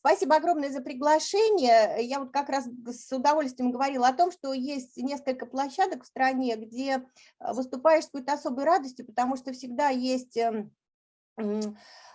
Спасибо огромное за приглашение. Я вот как раз с удовольствием говорила о том, что есть несколько площадок в стране, где э, выступаешь с какой-то особой радостью, потому что всегда есть эм,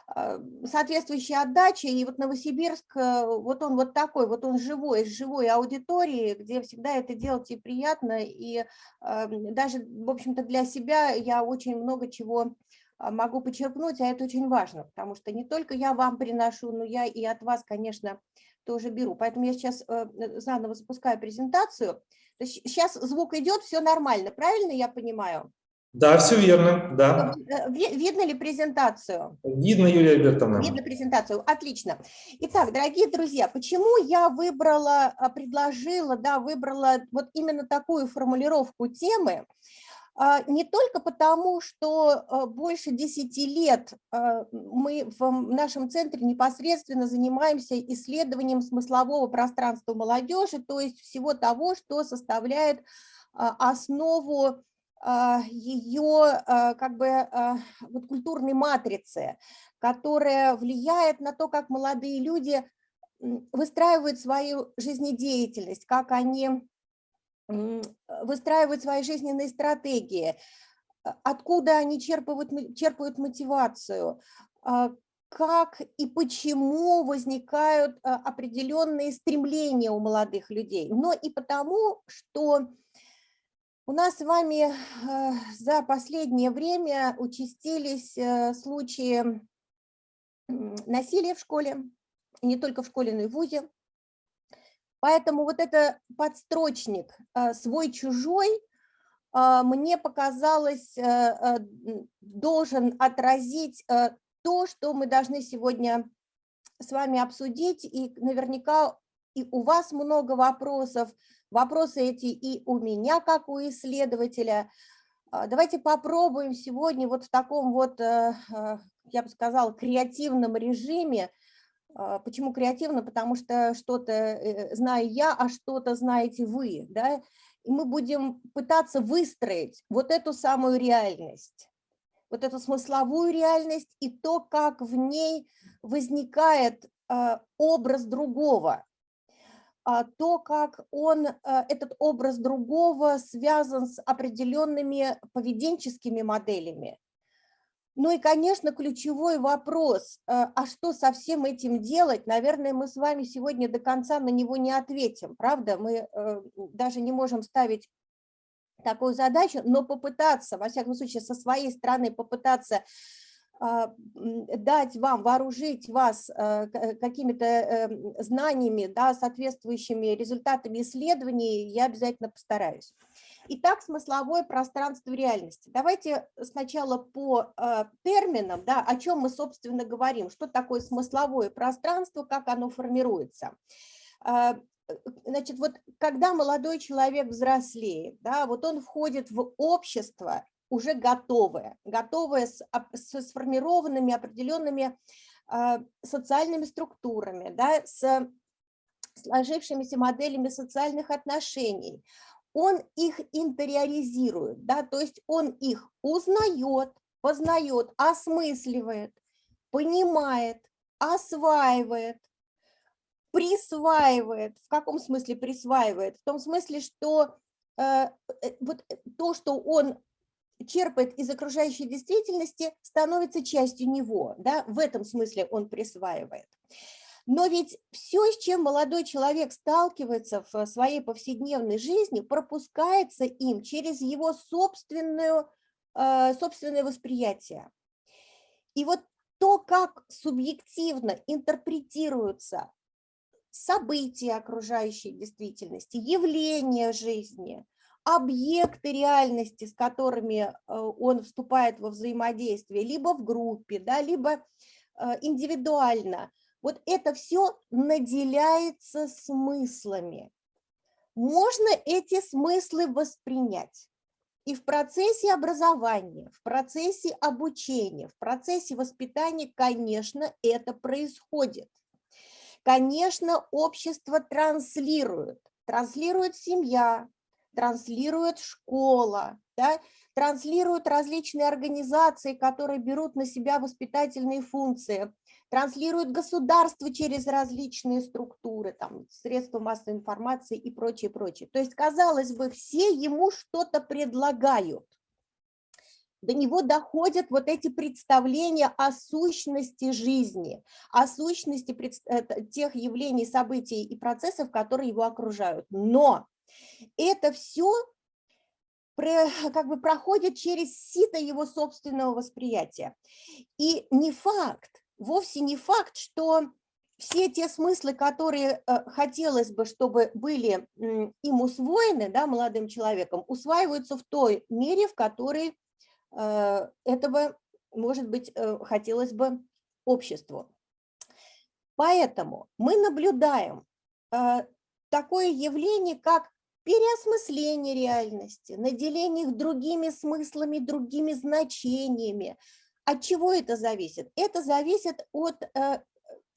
а, соответствующая отдача, и вот Новосибирск, э, вот он вот такой, вот он живой, с живой аудиторией, где всегда это делать и приятно, и даже, в общем-то, для себя я очень много чего могу почерпнуть, а это очень важно, потому что не только я вам приношу, но я и от вас, конечно, тоже беру. Поэтому я сейчас э, заново запускаю презентацию. Сейчас звук идет, все нормально, правильно я понимаю? Да, все верно, да. Э, видно ли презентацию? Видно, Юлия Альбертовна. Видно презентацию, отлично. Итак, дорогие друзья, почему я выбрала, а, предложила, да, выбрала вот именно такую формулировку темы? А, не только потому, что а, больше 10 лет а, мы в нашем центре непосредственно занимаемся исследованием смыслового пространства молодежи, то есть всего того, что составляет основу ее как бы вот культурной матрицы, которая влияет на то, как молодые люди выстраивают свою жизнедеятельность, как они выстраивают свои жизненные стратегии, а, откуда они черпают, черпают мотивацию, а, как и почему возникают а, определенные стремления у молодых людей, но и потому, что у нас с вами за последнее время участились случаи насилия в школе, не только в школе, но и в ВУЗе. Поэтому вот это подстрочник э, «свой-чужой» э, мне показалось э, должен отразить то, что мы должны сегодня с вами обсудить, и наверняка и у вас много вопросов, вопросы эти и у меня, как у исследователя. Давайте попробуем сегодня вот в таком вот, я бы сказала, креативном режиме почему креативно? Потому что что-то э, знаю я, а что-то знаете вы. Да? И мы будем пытаться выстроить вот эту самую реальность, вот эту смысловую реальность и то, как в ней возникает а, образ другого, а, то, как он, этот образ другого связан с определенными поведенческими моделями, ну и, конечно, ключевой вопрос, э, а что со всем этим делать, наверное, мы с вами сегодня до конца на него не ответим, правда? Мы э, даже не можем ставить такую задачу, но попытаться, во всяком случае, со своей стороны попытаться а, дать вам, вооружить вас э, какими-то знаниями, да, соответствующими результатами исследований, я обязательно постараюсь. Итак, смысловое пространство реальности. Давайте сначала по э, терминам, да, о чем мы, собственно, говорим, что такое смысловое пространство, как оно формируется. Э, значит, вот когда молодой человек взрослеет, да, вот он входит в общество уже готовое, готовое с, с сформированными определенными э, социальными структурами, да, с сложившимися моделями социальных отношений, он их интериоризирует, да, то есть он их узнает, познает, осмысливает, понимает, осваивает, присваивает. В каком смысле присваивает? В том смысле, что э, э вот то, что он черпает из окружающей действительности, становится частью него. Да? В этом смысле он присваивает. Но ведь все, с чем молодой человек сталкивается в своей повседневной жизни, пропускается им через его собственную, э, собственное восприятие. И вот то, как субъективно интерпретируются события окружающей действительности, явления жизни, объекты реальности, с которыми э, он вступает во взаимодействие, либо в группе, да, либо э, индивидуально – вот это все наделяется смыслами. Можно эти смыслы воспринять. И в процессе образования, в процессе обучения, в процессе воспитания, конечно, это происходит. Конечно, общество транслирует. Транслирует семья, транслирует школа, да, транслируют различные организации, которые берут на себя воспитательные функции, транслирует государство через различные структуры, там, средства массовой информации и прочее, прочее. То есть, казалось бы, все ему что-то предлагают. До него доходят вот эти представления о сущности жизни, о сущности тех явлений, событий и процессов, которые его окружают. Но это все как бы проходит через сито его собственного восприятия. И не факт, вовсе не факт, что все те смыслы, которые э, хотелось бы, чтобы были им усвоены, да, молодым человеком, усваиваются в той мере, в которой э, этого, может быть, э, хотелось бы обществу. Поэтому мы наблюдаем такое явление, как переосмысление реальности, наделение их другими смыслами, другими значениями. От чего это зависит? Это зависит от э,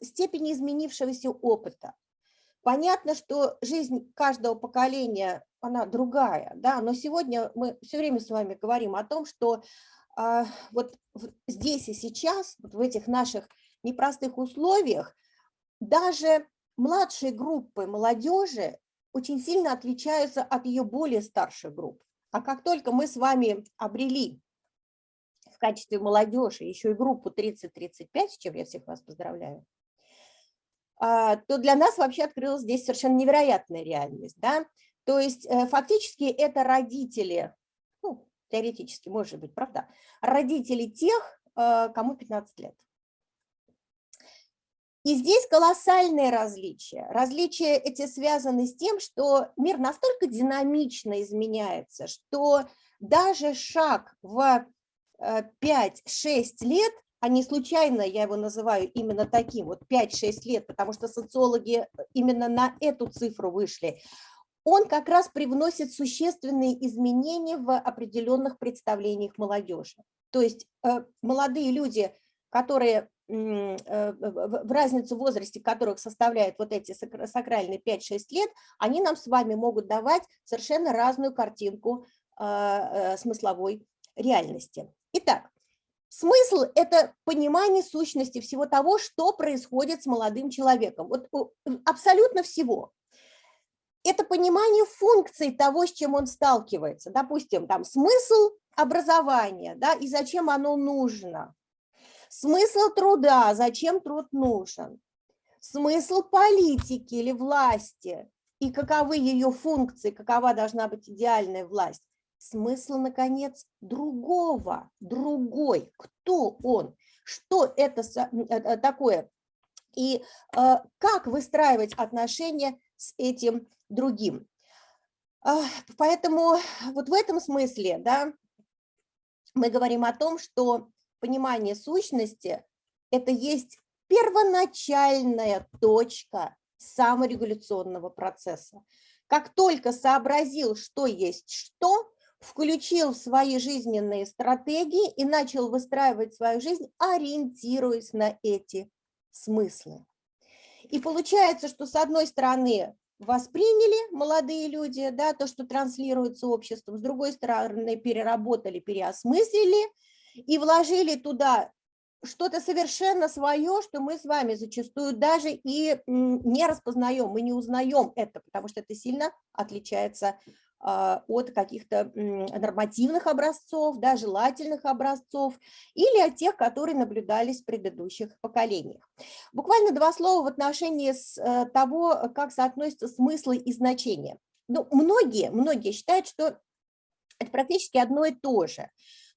степени изменившегося опыта. Понятно, что жизнь каждого поколения, она другая, да, но сегодня мы все время с вами говорим о том, что э, вот здесь и сейчас, вот в этих наших непростых условиях, даже младшие группы молодежи очень сильно отличаются от ее более старших групп. А как только мы с вами обрели в качестве молодежи еще и группу 30-35, с чем я всех вас поздравляю, а, то для нас вообще открылась здесь совершенно невероятная реальность. Да? То есть э, фактически это родители, ну, теоретически, может быть, правда, родители тех, э, кому 15 лет. И здесь колоссальные различия. Различия эти связаны с тем, что мир настолько динамично изменяется, что даже шаг в 5-6 э, лет, а не случайно я его называю именно таким, вот 5-6 лет, потому что социологи именно на эту цифру вышли, он как раз привносит существенные изменения в определенных представлениях молодежи. То есть э, молодые люди, которые Э, в разницу в возрасте которых составляет вот эти сакральные 5-6 лет, они нам с вами могут давать совершенно разную картинку э, смысловой реальности. Итак, смысл – это понимание сущности всего того, что происходит с молодым человеком. Вот абсолютно всего. Это понимание функций того, с чем он сталкивается. Допустим, там смысл образования, да, и зачем оно нужно Смысл труда, зачем труд нужен? Смысл политики или власти и каковы ее функции, какова должна быть идеальная власть? Смысл, наконец, другого, другой. Кто он? Что это э, э, такое? И э, как выстраивать отношения с этим другим? Поэтому вот в этом смысле да, мы говорим о том, что понимание сущности – это есть первоначальная точка саморегуляционного процесса. Как только сообразил, что есть что, включил в свои жизненные стратегии и начал выстраивать свою жизнь, ориентируясь на эти смыслы. И получается, что с одной стороны восприняли молодые люди да, то, что транслируется обществом, с другой стороны переработали, переосмыслили, и вложили туда что-то совершенно свое, что мы с вами зачастую даже и не распознаем, мы не узнаем это, потому что это сильно отличается от каких-то нормативных образцов, да, желательных образцов или от тех, которые наблюдались в предыдущих поколениях. Буквально два слова в отношении с э, того, как соотносятся смыслы и значения. Ну, многие, многие считают, что это практически одно и то же.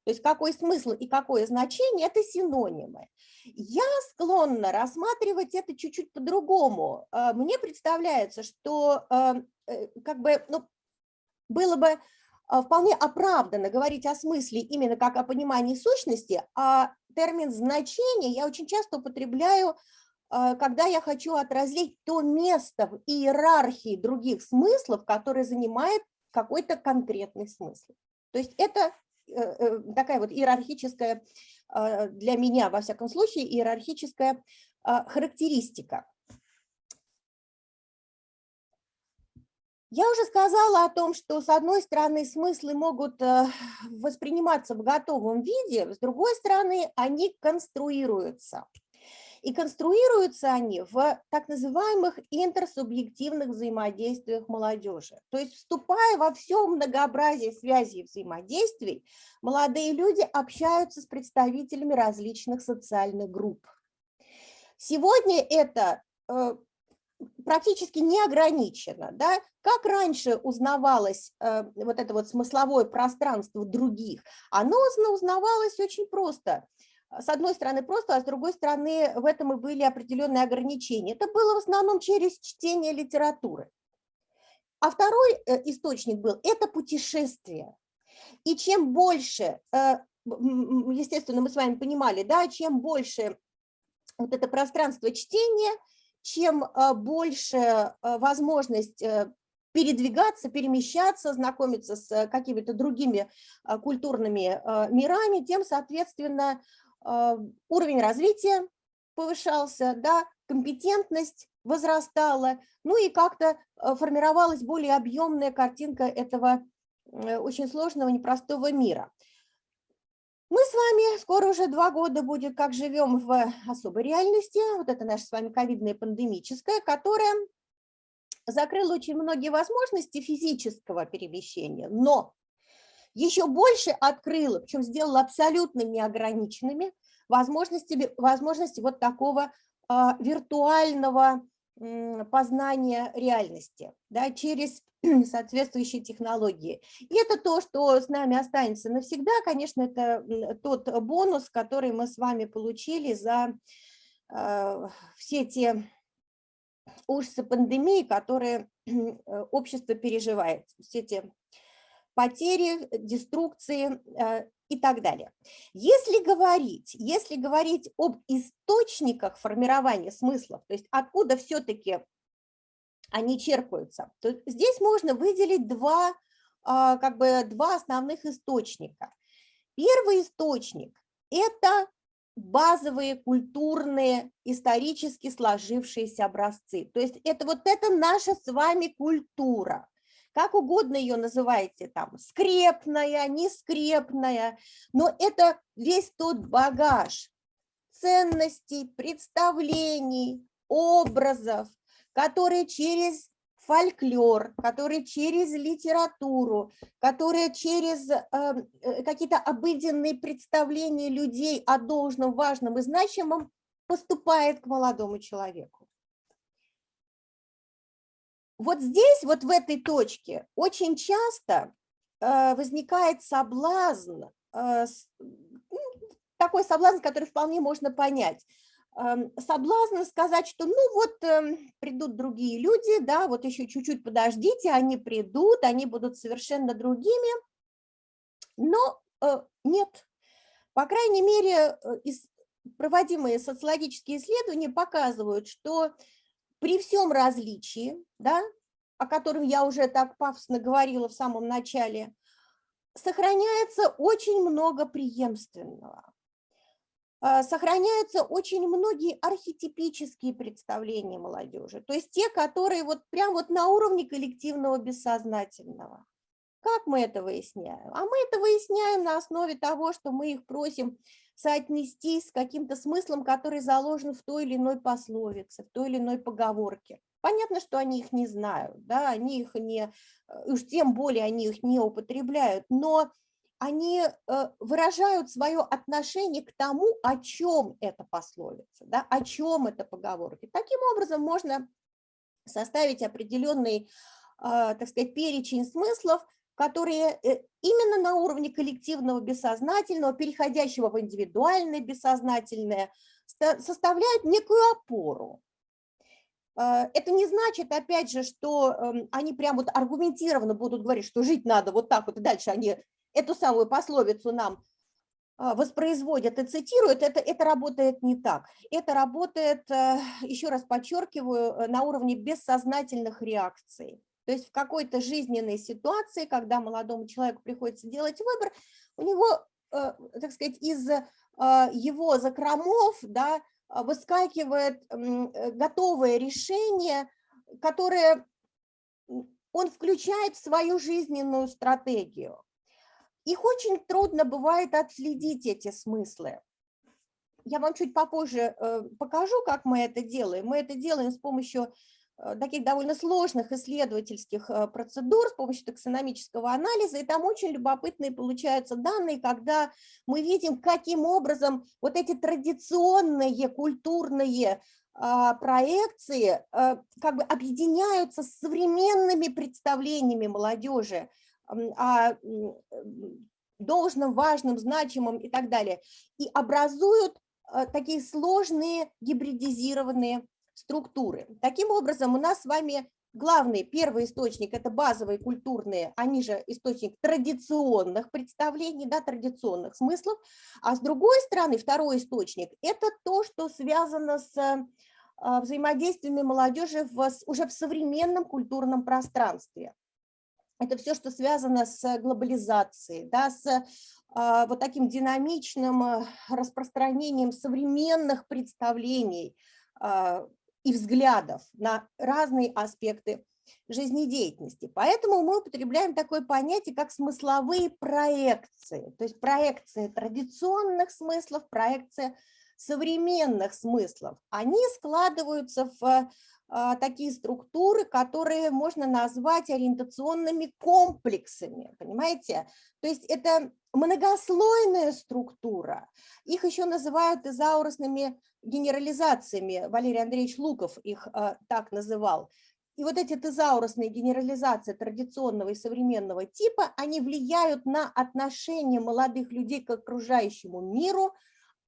То есть какой смысл и какое значение – это синонимы. Я склонна рассматривать это чуть-чуть по-другому. А, мне представляется, что а, э, как бы, ну, было бы а, вполне оправданно говорить о смысле именно как о понимании сущности, а термин «значение» я очень часто употребляю, когда я хочу отразить то место в иерархии других смыслов, которое занимает какой-то конкретный смысл. То есть это Э, э, такая вот иерархическая, а, для меня, во всяком случае, иерархическая а, характеристика. Я уже сказала о том, что с одной стороны смыслы могут э, восприниматься в готовом виде, с другой стороны они конструируются. И конструируются они в так называемых интерсубъективных взаимодействиях молодежи. То есть вступая во все многообразие связей взаимодействий, молодые люди общаются с представителями различных социальных групп. Сегодня это э, практически не ограничено. Да? Как раньше узнавалось э, вот это вот смысловое пространство других, оно узнавалось очень просто – с одной стороны просто, а с другой стороны в этом и были определенные ограничения. Это было в основном через чтение литературы. А второй э, источник был – это путешествие. И чем больше, э, естественно, мы с вами понимали, да, чем больше вот это пространство чтения, чем э, больше возможность передвигаться, перемещаться, знакомиться с какими-то другими культурными мирами, тем, соответственно, а, уровень развития повышался, да, компетентность возрастала, ну и как-то а, формировалась более объемная картинка этого э, очень сложного, непростого мира. Мы с вами скоро уже два года будет, как живем в особой реальности, вот это наша с вами ковидная пандемическая, которая закрыла очень многие возможности физического перемещения, но еще больше открыла, причем сделала абсолютно неограниченными возможности, возможности вот такого а, виртуального познания реальности да, через соответствующие технологии. И это то, что с нами останется навсегда. Конечно, это тот бонус, который мы с вами получили за э, все те ужасы пандемии, которые общество переживает, все эти потери, деструкции э, и так далее. Если говорить, если говорить об источниках формирования смыслов, то есть откуда все-таки они черпаются, то здесь можно выделить два, а, как бы два основных источника. Первый источник – это базовые культурные, исторически сложившиеся образцы. То есть это вот это наша с вами культура как угодно ее называйте, там, скрепная, нескрепная, но это весь тот багаж ценностей, представлений, образов, которые через фольклор, которые через литературу, которые через эм, э, какие-то обыденные представления людей о должном, важном и значимом поступает к молодому человеку. Вот здесь, вот в этой точке, очень часто э, возникает соблазн, э, ну, такой соблазн, который вполне можно понять. Эм, соблазн сказать, что ну вот эм, придут другие люди, да, вот еще чуть-чуть подождите, они придут, они будут совершенно другими, но э, нет. По крайней мере, проводимые социологические исследования показывают, что при всем различии, да, о котором я уже так пафосно говорила в самом начале, сохраняется очень много преемственного. А, сохраняются очень многие архетипические представления молодежи, то есть те, которые вот прям вот на уровне коллективного бессознательного. Как мы это выясняем? А мы это выясняем на основе того, что мы их просим соотнести с каким-то смыслом, который заложен в той или иной пословице, в той или иной поговорке. Понятно, что они их не знают, да, они их не, э, уж тем более они их не употребляют, но они э, выражают свое отношение к тому, о чем эта пословица, да, о чем эта поговорка. Таким образом можно составить определенный, а, так сказать, перечень смыслов, которые э, именно на уровне коллективного бессознательного, переходящего в индивидуальное бессознательное, составляют некую опору. А, это не значит, опять же, что эм, они прям вот аргументированно будут говорить, что жить надо вот так вот, и дальше они эту самую пословицу нам а, воспроизводят и цитируют, это, это работает не так. Это работает, э, еще раз подчеркиваю, э, на уровне бессознательных реакций. То есть в какой-то жизненной ситуации, когда молодому человеку приходится делать выбор, у него, э, так сказать, из э, его закромов да, выскакивает э, готовое решение, которое он включает в свою жизненную стратегию. Их очень трудно бывает отследить, эти смыслы. я вам чуть попозже покажу, как мы это делаем. Мы это делаем с помощью таких довольно сложных исследовательских э, процедур, с помощью таксономического анализа, и там очень любопытные получаются данные, когда мы видим, каким образом вот эти традиционные культурные а, проекции как бы объединяются с современными представлениями молодежи о должном, важном, значимом и так далее, и образуют Э, такие сложные гибридизированные структуры. Таким образом, у нас с вами главный, первый источник – это базовые культурные, они же источник традиционных представлений, да, традиционных смыслов, а с другой стороны, второй источник – это то, что связано с э, взаимодействиями молодежи в, уже в современном культурном пространстве. Это все, что связано с глобализацией, да, с а, вот таким динамичным э, распространением современных представлений и взглядов на разные аспекты жизнедеятельности. Поэтому мы употребляем такое понятие, как смысловые проекции, то есть проекция традиционных смыслов, проекция современных смыслов. Они складываются в а, такие структуры, которые можно назвать ориентационными комплексами, понимаете? То есть это многослойная структура, их еще называют изаурусными генерализациями, Валерий Андреевич Луков их а, так называл. И вот эти тезаурусные генерализации традиционного и современного типа, они влияют на отношение молодых людей к окружающему миру,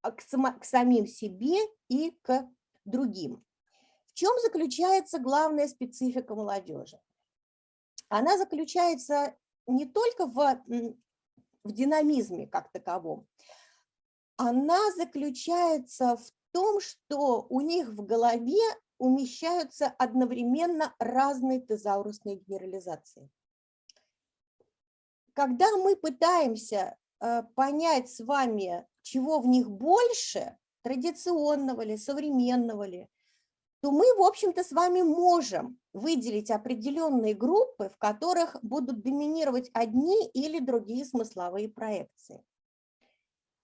а, к, к самим себе и к другим. В чем заключается главная специфика молодежи? Она заключается не только в, в динамизме как таковом, она заключается в том, что у них в голове умещаются одновременно разные тезаурусные генерализации. Когда мы пытаемся э, понять с вами, чего в них больше, традиционного ли, современного ли, то мы, в общем-то, с вами можем выделить определенные группы, в которых будут доминировать одни или другие смысловые проекции.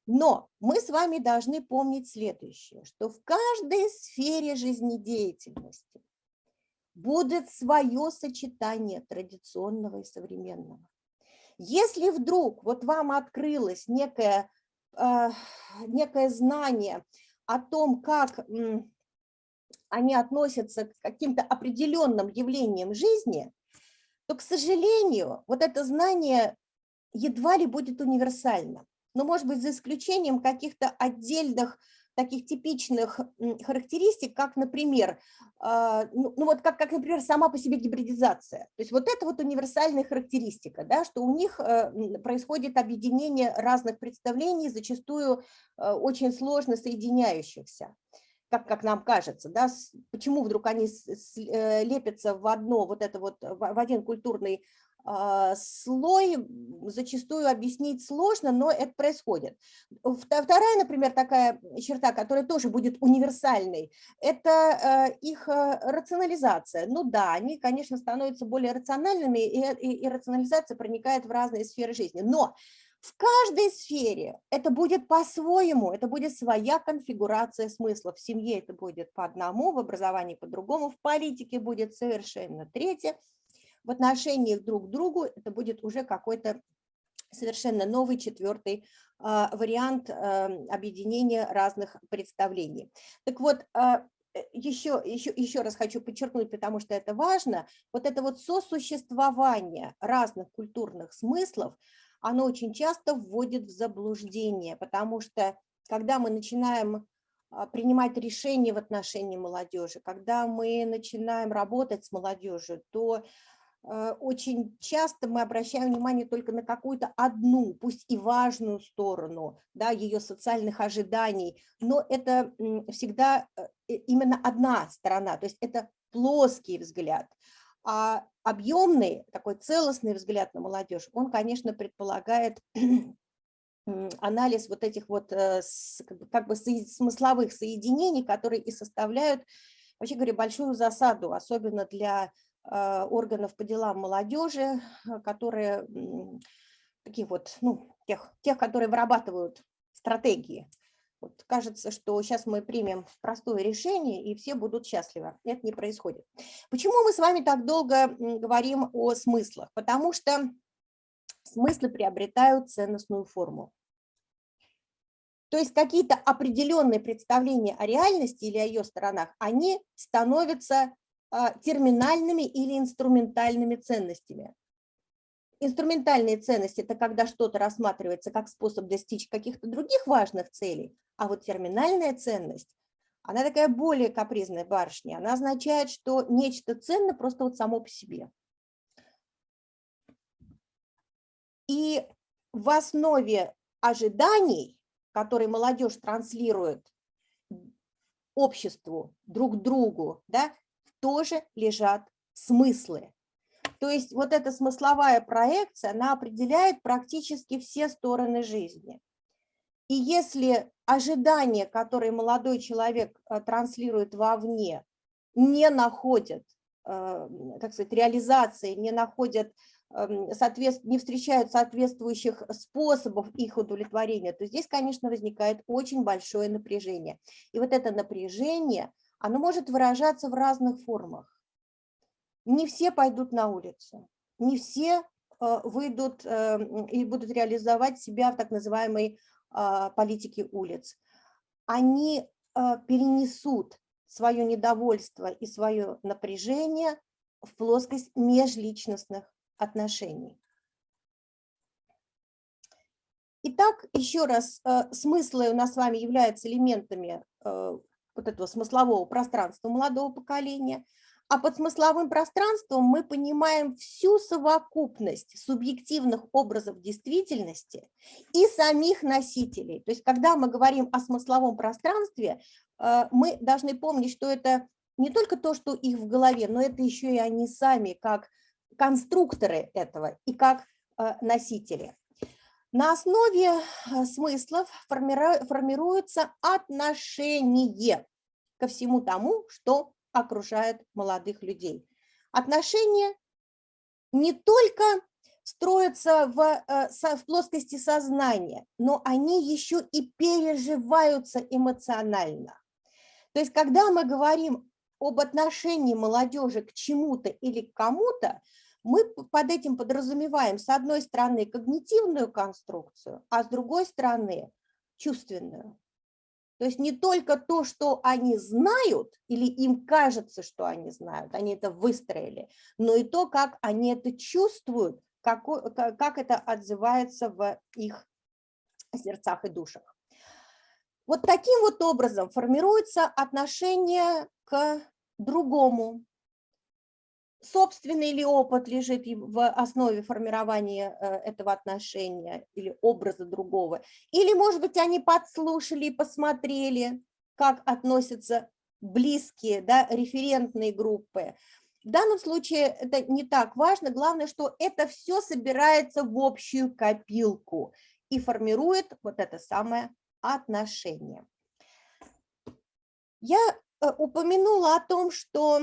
Но мы с вами должны помнить следующее, что в каждой сфере жизнедеятельности будет свое сочетание традиционного и современного. Если вдруг вот вам открылось некое, э, некое знание о том, как они относятся к каким-то определенным явлениям жизни, то, к сожалению, вот это знание едва ли будет универсально. Но, может быть, за исключением каких-то отдельных таких типичных характеристик, как, например, а, ну, ну вот как, как, например, сама по себе гибридизация. То есть вот это вот универсальная характеристика, да, что у них э, происходит объединение разных представлений, зачастую э, очень сложно соединяющихся как, как нам кажется, да, почему вдруг они э, лепятся в одно, вот это вот, в один культурный слой, зачастую объяснить сложно, но это происходит. Вторая, например, такая черта, которая тоже будет универсальной, это э, их э, рационализация. Ну да, они, конечно, становятся более рациональными, и, и, и рационализация проникает в разные сферы жизни, но в каждой сфере это будет по-своему, это будет своя конфигурация смысла. В семье это будет по одному, в образовании по-другому, в политике будет совершенно третье. В отношениях друг к другу это будет уже какой-то совершенно новый четвертый а, вариант а, объединения разных представлений. Так вот, а, еще, еще, еще раз хочу подчеркнуть, потому что это важно, вот это вот сосуществование разных культурных смыслов, оно очень часто вводит в заблуждение, потому что когда мы начинаем а, принимать решения в отношении молодежи, когда мы начинаем работать с молодежью, то э, очень часто мы обращаем внимание только на какую-то одну, пусть и важную сторону да, ее социальных ожиданий, но это всегда э, именно одна сторона, то есть это плоский взгляд. А объемный, такой целостный взгляд на молодежь, он, конечно, предполагает анализ вот этих вот э, как бы смысловых соединений, которые и составляют, вообще говоря, большую засаду, особенно для э, органов по делам молодежи, которые таких вот, ну, тех, тех, которые вырабатывают стратегии Вот кажется, что сейчас мы примем простое решение, и все будут счастливы. Это не происходит. Почему мы с вами так долго говорим о смыслах? Потому что смыслы приобретают ценностную форму. То есть какие-то определенные представления о реальности или о ее сторонах, они становятся а, терминальными или инструментальными ценностями. Инструментальные ценности – это когда что-то рассматривается как способ достичь каких-то других важных целей, а вот терминальная ценность, она такая более капризная барышня, она означает, что нечто ценно просто вот само по себе. И в основе ожиданий который молодежь транслирует обществу, друг другу, да, тоже лежат смыслы. То есть вот эта смысловая проекция, она определяет практически все стороны жизни. И если ожидания, которые молодой человек э, транслирует вовне, не находят, э, как сказать, реализации, не находят Эм, не встречают соответствующих способов их удовлетворения, то здесь, конечно, возникает очень большое напряжение. И вот это напряжение, оно может выражаться в разных формах. Не все пойдут на улицу, не все э, выйдут эм, и будут реализовать себя в так называемой а, политике улиц. Они э, перенесут свое недовольство и свое напряжение в плоскость межличностных отношений. Итак, еще раз, э, смыслы у нас с вами являются элементами э, вот этого смыслового пространства молодого поколения, а под смысловым пространством мы понимаем всю совокупность субъективных образов действительности и самих носителей. То есть, когда мы говорим о смысловом пространстве, э, мы должны помнить, что это не только то, что их в голове, но это еще и они сами, как конструкторы этого и как э, носители. На основе э, смыслов формируется отношение ко всему тому, что окружает молодых людей. Отношения не только строятся в, э, в плоскости сознания, но они еще и переживаются эмоционально. То есть, когда мы говорим об отношении молодежи к чему-то или к кому-то, мы под этим подразумеваем, с одной стороны, когнитивную конструкцию, а с другой стороны, чувственную. То есть не только то, что они знают, или им кажется, что они знают, они это выстроили, но и то, как они это чувствуют, как, как это отзывается в их сердцах и душах. Вот таким вот образом формируется отношение к другому, собственный ли опыт лежит в основе формирования э, этого отношения или образа другого, или, может быть, они подслушали и посмотрели, как относятся близкие, да, референтные группы. В данном случае это не так важно, главное, что это все собирается в общую копилку и формирует вот это самое отношение. Я э, упомянула о том, что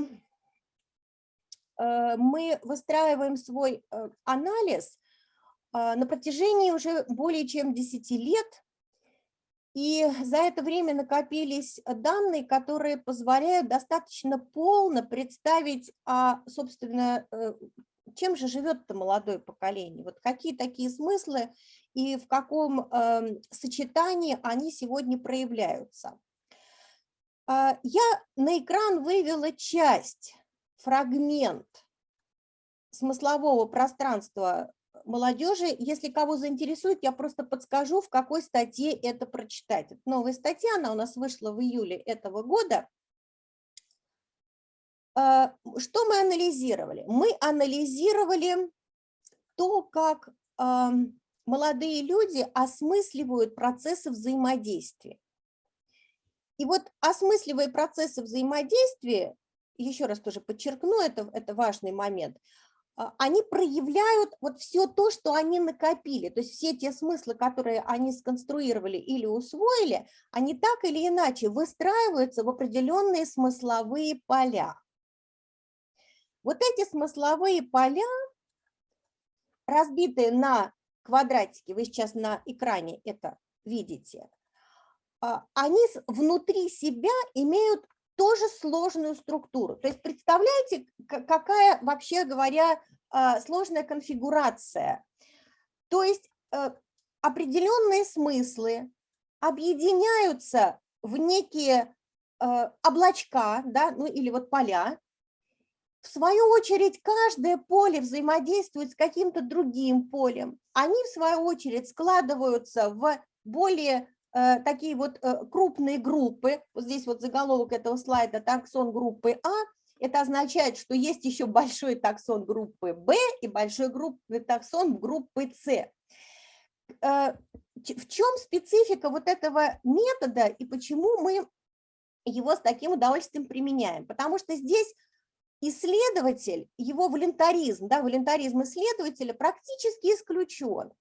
мы выстраиваем свой э, анализ а, на протяжении уже более чем 10 лет, и за это время накопились данные, которые позволяют достаточно полно представить, а, собственно, э, чем же живет это молодое поколение, вот какие такие смыслы и в каком эм, сочетании они сегодня проявляются. А, я на экран вывела часть фрагмент смыслового пространства молодежи. Если кого заинтересует, я просто подскажу, в какой статье это прочитать. Это новая статья, она у нас вышла в июле этого года. А, что мы анализировали? Мы анализировали то, как молодые люди осмысливают процессы взаимодействия. И вот осмысливая процессы взаимодействия, еще раз тоже подчеркну, это, это важный момент, а, они проявляют вот все то, что они накопили, то есть все те смыслы, которые они сконструировали или усвоили, они так или иначе выстраиваются в определенные смысловые поля. Вот эти смысловые поля, разбитые на квадратики, вы сейчас на экране это видите, а, они внутри себя имеют тоже сложную структуру. То есть представляете, какая, вообще говоря, а, сложная конфигурация. То есть э, определенные смыслы объединяются в некие э, облачка, да, ну или вот поля. В свою очередь, каждое поле взаимодействует с каким-то другим полем. Они, в свою очередь, складываются в более такие вот э, крупные группы. Вот здесь вот заголовок этого слайда «Таксон группы А». Это означает, что есть еще большой таксон группы Б и большой группы таксон группы С. Э, в чем специфика вот этого метода и почему мы его с таким удовольствием применяем? Потому что здесь исследователь, его волонтаризм, да, волонтаризм исследователя практически исключен.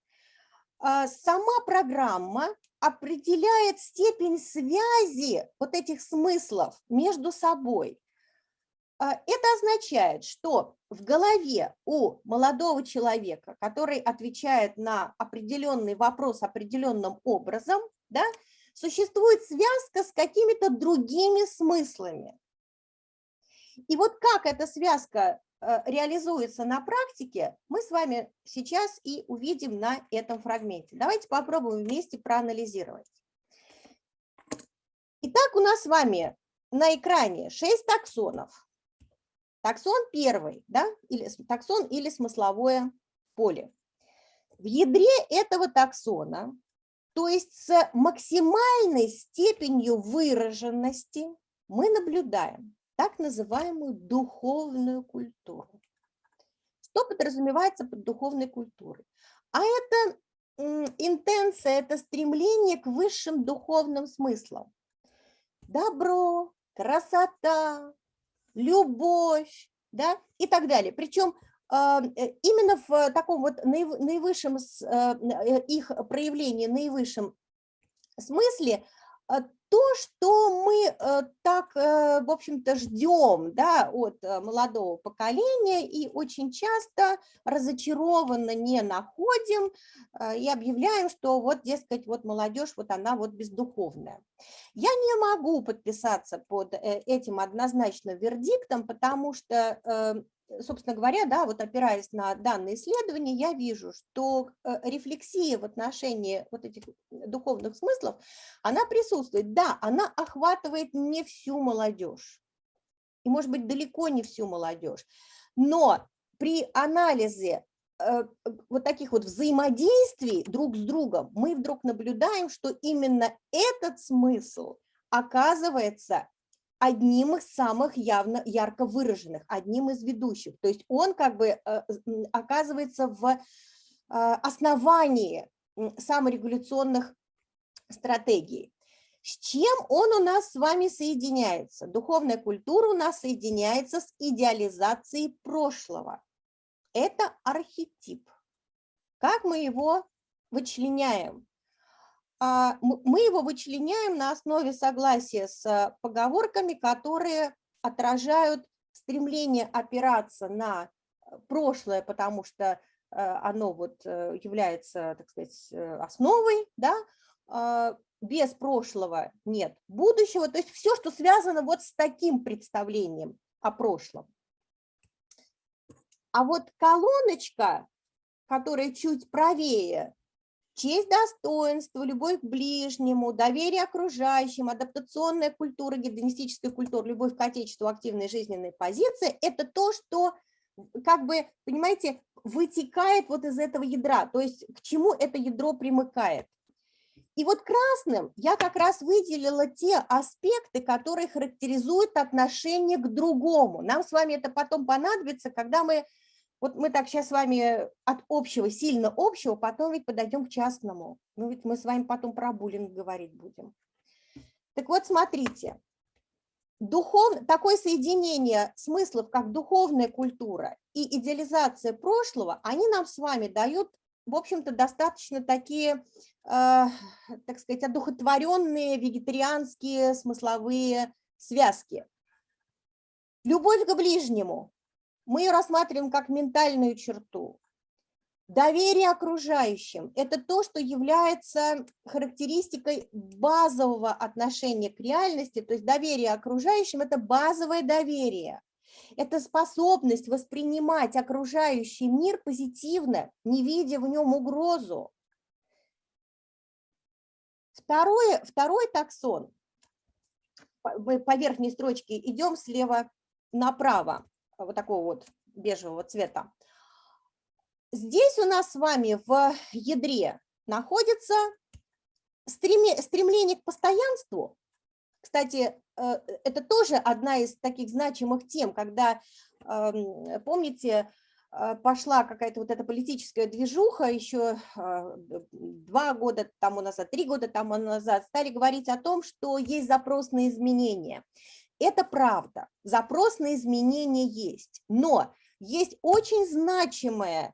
А, сама программа определяет степень связи вот этих смыслов между собой. А, это означает, что в голове у молодого человека, который отвечает на определенный вопрос определенным образом, да, существует связка с какими-то другими смыслами. И вот как эта связка реализуется на практике, мы с вами сейчас и увидим на этом фрагменте. Давайте попробуем вместе проанализировать. Итак, у нас с вами на экране 6 таксонов. Таксон первый, да, или таксон или смысловое поле. В ядре этого таксона, то есть с максимальной степенью выраженности, мы наблюдаем так называемую духовную культуру. Что подразумевается под духовной культурой? А это интенция, это стремление к высшим духовным смыслам. Добро, красота, любовь, да, и так далее. Причем а, э, именно в таком вот наивысшем э, э, их проявлении, наивысшем смысле то, что мы э, так, э, в общем-то, ждем да, от э, молодого поколения и очень часто разочарованно не находим и объявляем, что вот, дескать, вот молодежь, вот она вот бездуховная. Я не могу подписаться под этим однозначно вердиктом, потому что собственно говоря, да, вот опираясь на данные исследования, я вижу, что э, рефлексия в отношении вот этих духовных смыслов, она присутствует. Да, она охватывает не всю молодежь, и, может быть, далеко не всю молодежь, но при анализе э, вот таких вот взаимодействий друг с другом мы вдруг наблюдаем, что именно этот смысл оказывается одним из самых явно ярко выраженных, одним из ведущих. То есть он как бы э, оказывается в э, основании саморегуляционных стратегий. С чем он у нас с вами соединяется? Духовная культура у нас соединяется с идеализацией прошлого. Это архетип. Как мы его вычленяем? А, мы его вычленяем на основе согласия с э, поговорками, которые отражают стремление опираться на э, прошлое, потому что э, оно вот является, так сказать, основой, да, а, без прошлого нет будущего, то есть все, что связано вот с таким представлением о прошлом. А вот колоночка, которая чуть правее, Честь, достоинство, любовь к ближнему, доверие окружающим, адаптационная культура, гедонистическая культура, любовь к отечеству, активная жизненная позиция – это то, что, как бы, понимаете, вытекает вот из этого ядра, то есть к чему это ядро примыкает. И вот красным я как раз выделила те аспекты, которые характеризуют отношение к другому. Нам с вами это потом понадобится, когда мы вот мы так сейчас с вами от общего, сильно общего, потом ведь подойдем к частному. Ну ведь мы с вами потом про буллинг говорить будем. Так вот, смотрите, духов... такое соединение смыслов, как духовная культура и идеализация прошлого, они нам с вами дают, в общем-то, достаточно такие, э, так сказать, одухотворенные вегетарианские смысловые связки. Любовь к ближнему, мы ее рассматриваем как ментальную черту. Доверие окружающим – это то, что является характеристикой базового отношения к реальности, то есть доверие окружающим – это базовое доверие. Это способность воспринимать окружающий мир позитивно, не видя в нем угрозу. Второе, второй таксон, мы по верхней строчке идем слева направо, вот такого вот бежевого цвета. Здесь у нас с вами в ядре находится стремление к постоянству. Кстати, э, это тоже одна из таких значимых тем, когда, эм, помните, э, пошла какая-то вот эта политическая движуха еще э, два года тому назад, три года тому назад, стали говорить о том, что есть запрос на изменения. Это правда, запрос на изменения есть, но есть очень значимая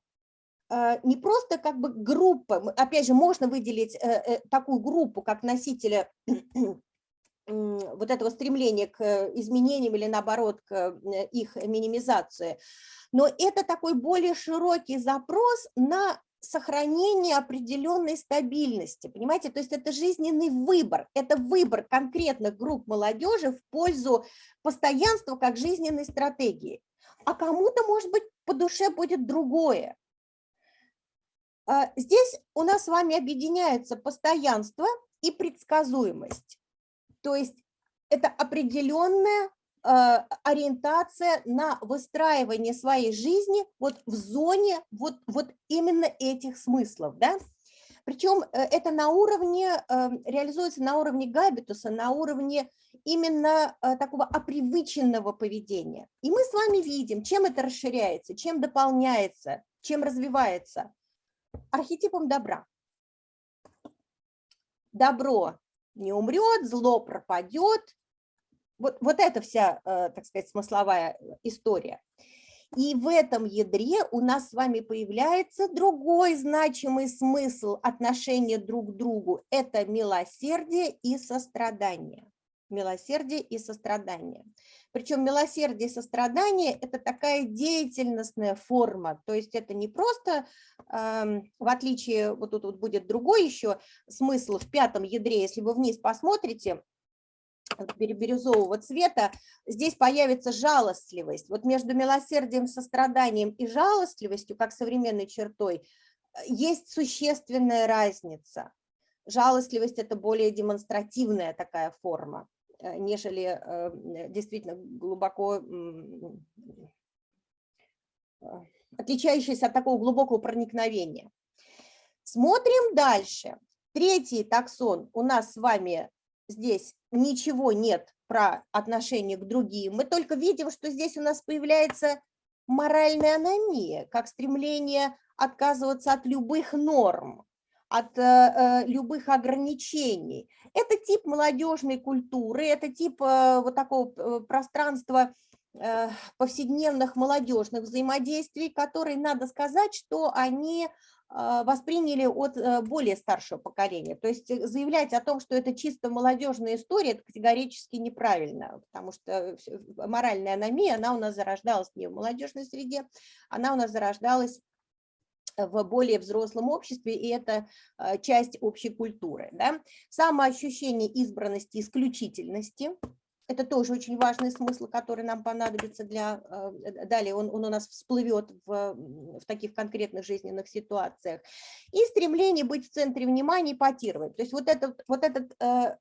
Э, не просто как бы группа, опять же, можно выделить э, э, такую группу, как носителя вот этого стремления к изменениям или наоборот к их минимизации, но это такой более широкий запрос на сохранение определенной стабильности, понимаете, то есть это жизненный выбор, это выбор конкретных групп молодежи в пользу постоянства как жизненной стратегии, а кому-то, может быть, по душе будет другое, а, здесь у нас с вами объединяется постоянство и предсказуемость. То есть это определенная ориентация на выстраивание своей жизни вот в зоне вот, вот именно этих смыслов. Да? Причем э, это на уровне, э, реализуется на уровне габитуса, на уровне именно э, такого опривыченного поведения. И мы с вами видим, чем это расширяется, чем дополняется, чем развивается архетипом добра. Добро не умрет, зло пропадет. Вот, вот это вся, э, так сказать, смысловая история. И в этом ядре у нас с вами появляется другой значимый смысл отношения друг к другу. Это милосердие и сострадание. Милосердие и сострадание. Причем милосердие и сострадание – это такая деятельностная форма, то есть это не просто, в отличие, вот тут вот будет другой еще смысл в пятом ядре, если вы вниз посмотрите, бирюзового цвета, здесь появится жалостливость. Вот между милосердием, состраданием и жалостливостью, как современной чертой, есть существенная разница. Жалостливость – это более демонстративная такая форма. Э, нежели э, действительно глубоко э, отличающаяся от такого глубокого проникновения. Смотрим дальше. Третий таксон у нас с вами здесь ничего нет про отношение к другим. Мы только видим, что здесь у нас появляется моральная аномия, как стремление отказываться от любых норм от э, э, любых ограничений. Это тип молодежной культуры, это тип э, вот такого пространства повседневных молодежных взаимодействий, которые, надо сказать, что они восприняли от более старшего поколения. То есть заявлять о том, что это чисто молодежная история, это категорически неправильно, потому что моральная аномия, она у нас зарождалась не в молодежной среде, она у нас зарождалась в более взрослом обществе, и это а, часть общей культуры. Да? Самоощущение избранности, исключительности – это тоже очень важный смысл, который нам понадобится для... А, далее он, он у нас всплывет в, в таких конкретных жизненных ситуациях. И стремление быть в центре внимания и потировать. То есть вот этот, вот этот э,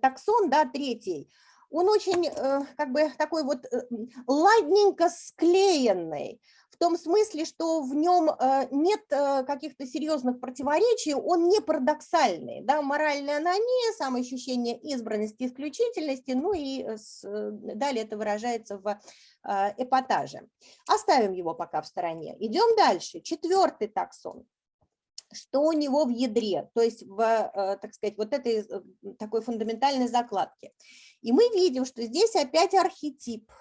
таксон, да, третий, он очень э, как бы такой вот э, ладненько склеенный, в том смысле, что в нем э, нет э, каких-то серьезных противоречий, он не парадоксальный. Да? Моральная аномия, самоощущение избранности, исключительности, ну и э, далее это выражается в эпатаже. Оставим его пока в стороне. Идем дальше. Четвертый таксон что у него в ядре, то есть в, так сказать, вот этой такой фундаментальной закладке. И мы видим, что здесь опять архетип,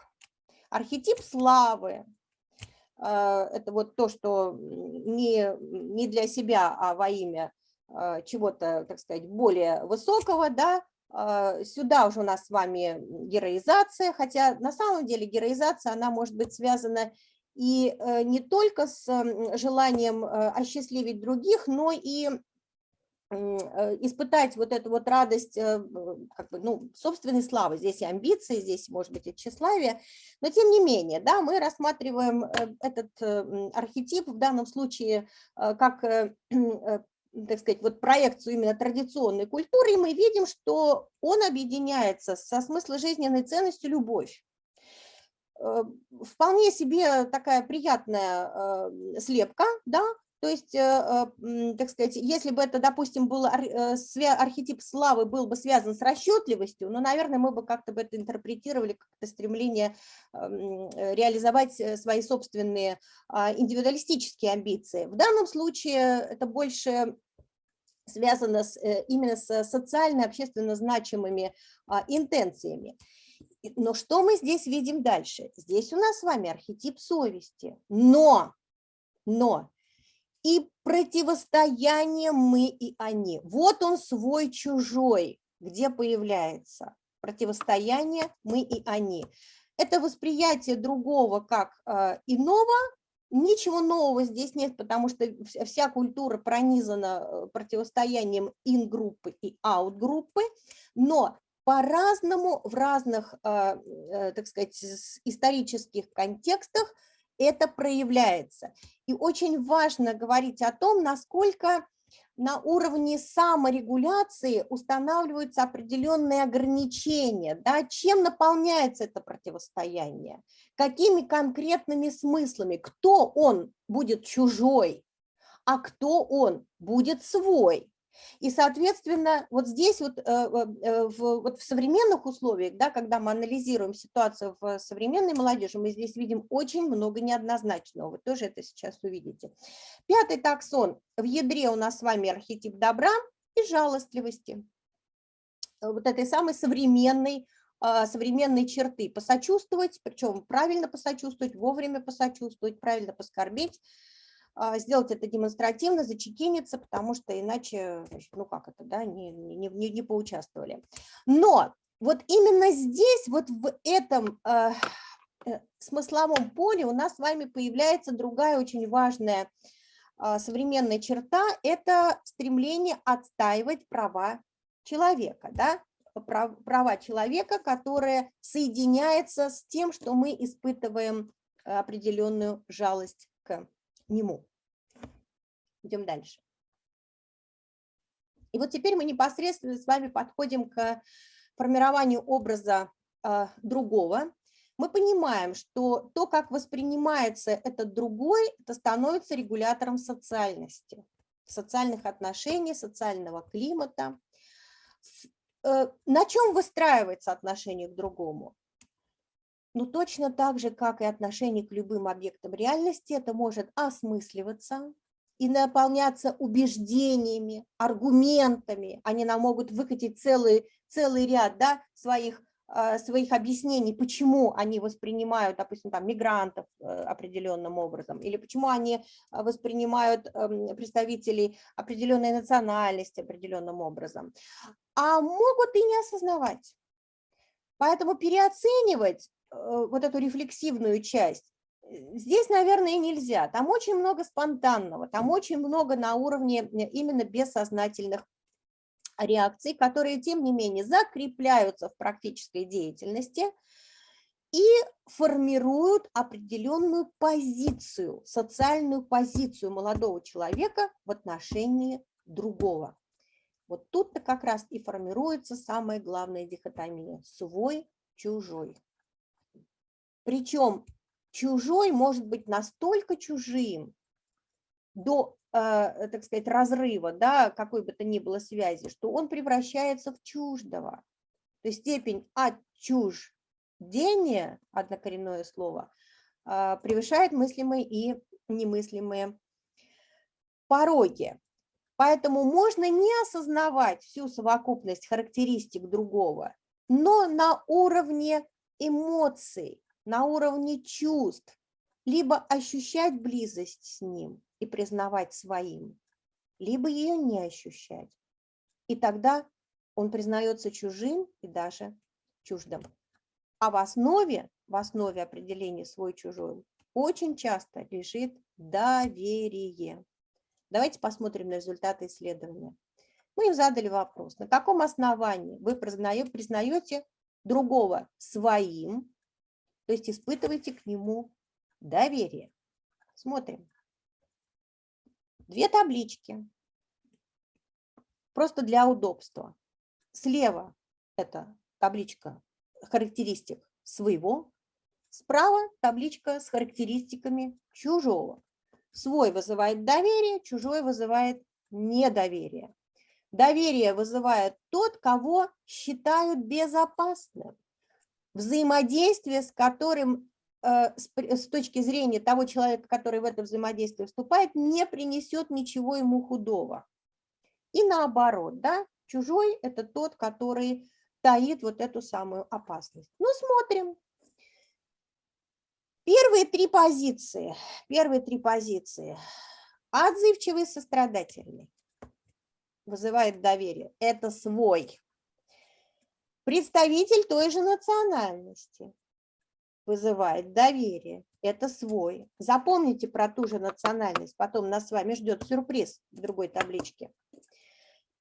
архетип славы, это вот то, что не, не для себя, а во имя а, чего-то, так сказать, более высокого, да, а, сюда уже у нас с вами героизация, хотя на самом деле героизация, она может быть связана И э, не только с желанием э, осчастливить других, но и испытать вот эту вот радость как бы, ну, собственной славы. Здесь и амбиции, здесь, может быть, и тщеславие. Но тем не менее, да, мы рассматриваем этот архетип в данном случае как так сказать, вот проекцию именно традиционной культуры, и мы видим, что он объединяется со смысло-жизненной ценностью любовь. Э, вполне себе такая приятная э, слепка, да, то есть, э, так сказать, если бы это, допустим, был архетип славы был бы связан с расчетливостью, ну, наверное, мы бы как-то бы это интерпретировали как-то стремление реализовать свои собственные а, индивидуалистические амбиции. В данном случае это больше связано с, э, именно с социально, общественно значимыми а, интенциями. Но что мы здесь видим дальше? Здесь у нас с вами архетип совести, но, но и противостояние мы и они. Вот он свой-чужой, где появляется противостояние мы и они. Это восприятие другого как э, иного, Ничего нового здесь нет, потому что вся культура пронизана э, противостоянием ин-группы и аут-группы, но по-разному в разных, э, э, так сказать, исторических контекстах это проявляется. И очень важно говорить о том, насколько на уровне саморегуляции устанавливаются определенные ограничения. Да? Чем наполняется это противостояние? Какими конкретными смыслами? Кто он будет чужой, а кто он будет свой? И, соответственно, вот здесь вот, э, э, в, вот в современных условиях, да, когда мы анализируем ситуацию в современной молодежи, мы здесь видим очень много неоднозначного. Вы тоже это сейчас увидите. Пятый таксон. В ядре у нас с вами архетип добра и жалостливости. Вот этой самой современной а, современной черты. Посочувствовать, причем правильно посочувствовать, вовремя посочувствовать, правильно поскорбеть, сделать это демонстративно, зачекиниться, потому что иначе, ну как это, да, не, не, не, не поучаствовали. Но вот именно здесь, вот в этом э, смысловом поле у нас с вами появляется другая очень важная э, современная черта, это стремление отстаивать права человека, да, права человека, которое соединяется с тем, что мы испытываем определенную жалость к нему. Идем дальше. И вот теперь мы непосредственно с вами подходим к формированию образа э, другого. Мы понимаем, что то, как воспринимается этот другой, это становится регулятором социальности, социальных отношений, социального климата. Э, на чем выстраивается отношение к другому? Ну, точно так же, как и отношение к любым объектам реальности, это может осмысливаться и наполняться убеждениями, аргументами. Они нам могут выкатить целый, целый ряд да, своих, э, своих объяснений, почему они воспринимают, допустим, там, мигрантов э, определенным образом, или почему они воспринимают эм, представителей определенной национальности определенным образом. А могут и не осознавать. Поэтому переоценивать вот эту рефлексивную часть, э, здесь, наверное, нельзя. Там очень много спонтанного, там очень много на уровне э, именно бессознательных реакций, которые, тем не менее, закрепляются в практической деятельности и формируют определенную позицию, социальную позицию молодого человека в отношении другого. Вот тут-то как раз и формируется самая главная дихотомия – свой-чужой. Причем чужой может быть настолько чужим до, э, так сказать, разрыва, да, какой бы то ни было связи, что он превращается в чуждого. То есть степень отчуждения, однокоренное слово, э, превышает мыслимые и немыслимые пороги. Поэтому можно не осознавать всю совокупность характеристик другого, но на уровне эмоций, на уровне чувств, либо ощущать близость с ним и признавать своим, либо ее не ощущать. И тогда он признается чужим и даже чуждым. А в основе, в основе определения свой-чужой очень часто лежит доверие. Давайте посмотрим на результаты исследования. Мы им задали вопрос, на каком основании вы признаете другого своим, то есть испытываете к нему доверие. Смотрим. Две таблички, просто для удобства. Слева это табличка характеристик своего, справа табличка с характеристиками чужого. Свой вызывает доверие, чужой вызывает недоверие. Доверие вызывает тот, кого считают безопасным, взаимодействие с которым э, с точки зрения того человека, который в это взаимодействие вступает, не принесет ничего ему худого. И наоборот, да, чужой – это тот, который таит вот эту самую опасность. Ну, смотрим. Первые три позиции. Первые три позиции. Отзывчивый, сострадательный. Вызывает доверие. Это свой. Представитель той же национальности. Вызывает доверие. Это свой. Запомните про ту же национальность. Потом нас с вами ждет сюрприз в другой табличке.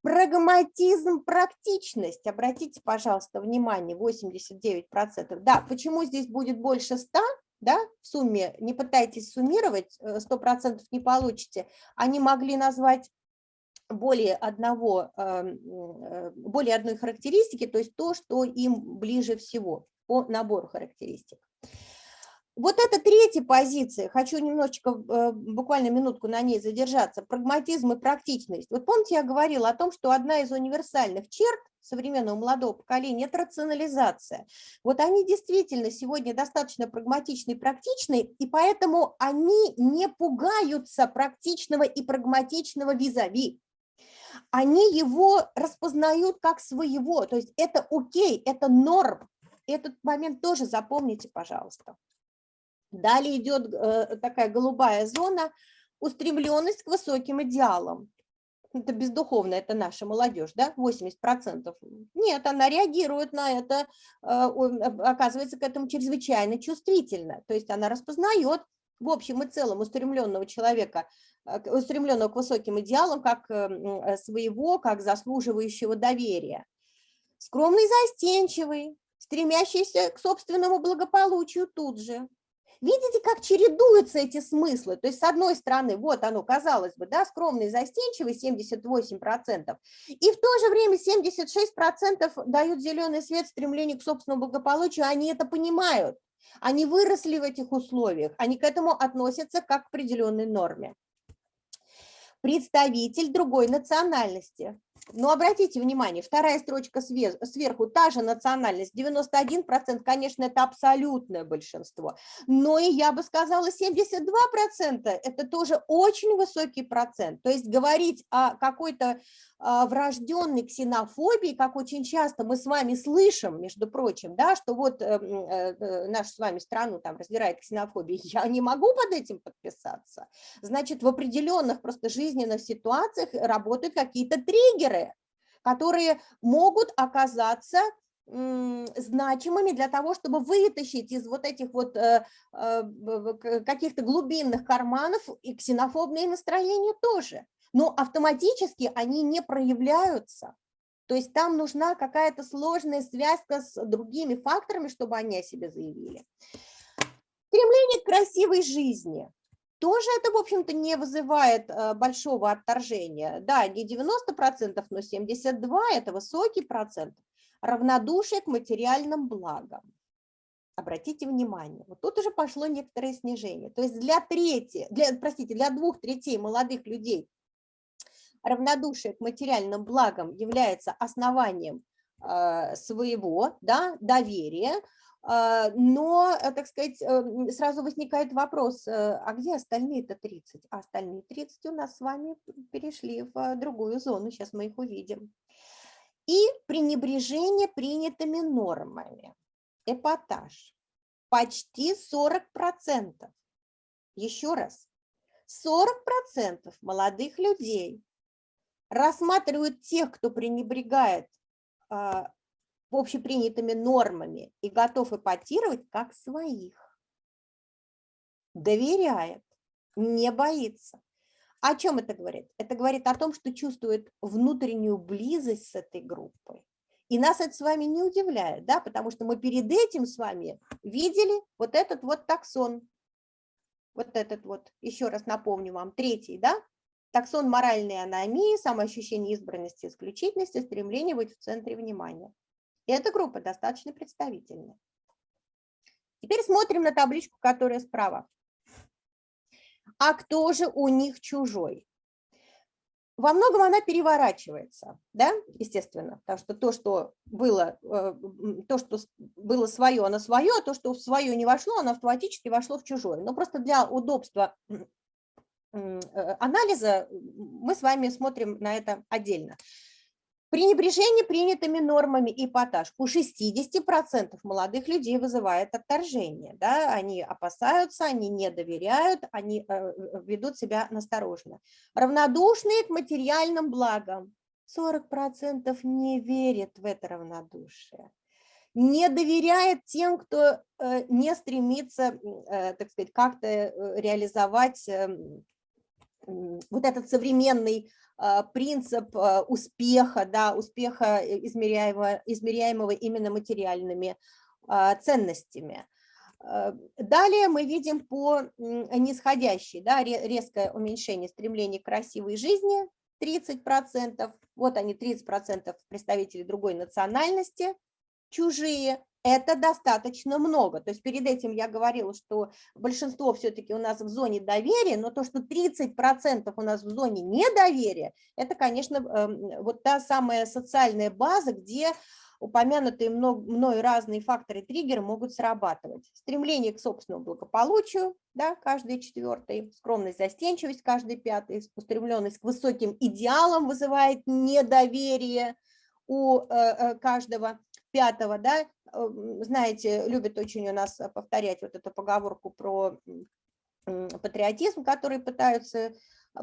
Прагматизм, практичность. Обратите, пожалуйста, внимание, 89%. Да, почему здесь будет больше 100? Да, в сумме, не пытайтесь суммировать, 100% э, не получите. Они могли назвать более, одного, эм, э, более одной характеристики, то есть то, что им ближе всего по набору характеристик. Вот это третья позиция, хочу немножечко, э, буквально минутку на ней задержаться, прагматизм и практичность. Вот помните, я говорила о том, что одна из универсальных черт современного молодого поколения – это рационализация. Вот они действительно сегодня достаточно прагматичны и практичны, и поэтому они не пугаются практичного и прагматичного визави. Они его распознают как своего, то есть это окей, это норм. Этот момент тоже запомните, пожалуйста. Далее идет э, такая голубая зона, устремленность к высоким идеалам. Это бездуховно, это наша молодежь, да, 80%. Нет, она реагирует на это, э, оказывается к этому чрезвычайно чувствительно. То есть она распознает в общем и целом устремленного человека, э, устремленного к высоким идеалам, как своего, как заслуживающего доверия. Скромный, застенчивый, стремящийся к собственному благополучию тут же, Видите, как чередуются эти смыслы? То есть, с одной стороны, вот оно, казалось бы, да, скромный, застенчивый, 78%, и в то же время 76% дают зеленый свет стремлению к собственному благополучию, они это понимают, они выросли в этих условиях, они к этому относятся как к определенной норме. Представитель другой национальности. Но обратите внимание, вторая строчка сверху, та же национальность, 91%, конечно, это абсолютное большинство, но и я бы сказала 72%, это тоже очень высокий процент. То есть говорить о какой-то врожденной ксенофобии, как очень часто мы с вами слышим, между прочим, да, что вот э, э, нашу с вами страну там раздирает ксенофобия, я не могу под этим подписаться. Значит, в определенных просто жизненных ситуациях работают какие-то триггеры, которые могут оказаться значимыми для того, чтобы вытащить из вот этих вот э, э, каких-то глубинных карманов и ксенофобные настроения тоже. Но автоматически они не проявляются. То есть там нужна какая-то сложная связка с другими факторами, чтобы они о себе заявили. Стремление к красивой жизни тоже это, в общем-то, не вызывает э, большого отторжения. Да, не 90%, но 72% – это высокий процент. Равнодушие к материальным благам. Обратите внимание, вот тут уже пошло некоторое снижение. То есть для трети, для, простите, для двух третей молодых людей равнодушие к материальным благам является основанием э, своего да, доверия, а, но, э, так сказать, э, сразу возникает вопрос, э, а где остальные-то 30? А остальные 30 у нас с вами перешли в другую зону, сейчас мы их увидим. И пренебрежение принятыми нормами, эпатаж, почти 40%. Еще раз, 40% молодых людей рассматривают тех, кто пренебрегает а, общепринятыми нормами и готов эпатировать как своих. доверяет, не боится. О чем это говорит? Это говорит о том, что чувствует внутреннюю близость с этой группой. И нас это с вами не удивляет, да, потому что мы перед этим с вами видели вот этот вот таксон. Вот этот вот, еще раз напомню вам, третий, да, таксон моральной аномии, самоощущение избранности, исключительности, стремление быть в центре внимания. И эта группа достаточно представительная. Теперь смотрим на табличку, которая справа. А кто же у них чужой? Во многом она переворачивается, да, естественно, потому что то, что было, э, то, что было свое, оно свое, а то, что в свое не вошло, оно автоматически вошло в чужое. Но просто для удобства анализа мы с вами смотрим на это отдельно. Пренебрежение принятыми нормами эпатаж у 60% молодых людей вызывает отторжение. Да? Они опасаются, они не доверяют, они э, э, ведут себя настороженно. Равнодушные к материальным благам. 40% не верят в это равнодушие. Не доверяет тем, кто э, не стремится, так сказать, как-то реализовать эм, вот этот современный а, принцип а, успеха, да, успеха э, измеряемого, измеряемого именно материальными а, ценностями. Далее мы видим по нисходящей, да, резкое уменьшение стремления к красивой жизни, 30%, вот они 30% представителей другой национальности, чужие, это достаточно много. То есть перед этим я говорила, что большинство все-таки у нас в зоне доверия, но то, что 30% у нас в зоне недоверия, это, конечно, эм, вот та самая социальная база, где упомянутые мной разные факторы триггеры могут срабатывать. Стремление к собственному благополучию, да, каждый четвертый, скромность, застенчивость, каждый пятый, устремленность к высоким идеалам вызывает недоверие у э, э, каждого пятого, да, знаете, любят очень у нас повторять вот эту поговорку про патриотизм, который пытаются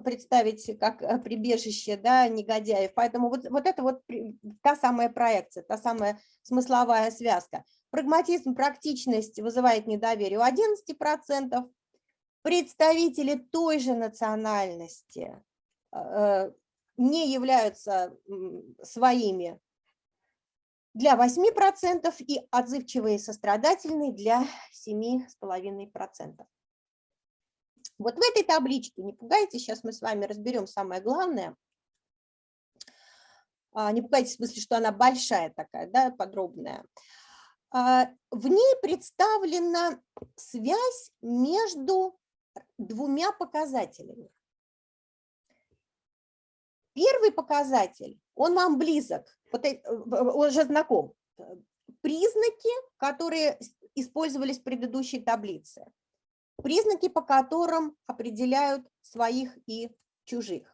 представить как э, прибежище да, негодяев. Поэтому вот, вот это вот та самая проекция, та самая смысловая связка. Прагматизм, практичность вызывает недоверие у 11%. Представители той же национальности э, не являются своими для 8% и отзывчивые сострадательные для 7,5%. Вот в этой табличке, не пугайтесь, сейчас мы с вами разберем самое главное. А, не пугайтесь в смысле, что она большая такая, да, подробная. А, в ней представлена связь между двумя показателями. Первый показатель, он вам близок, э, он же знаком. Признаки, которые использовались в предыдущей таблице. Признаки, по которым определяют своих и чужих.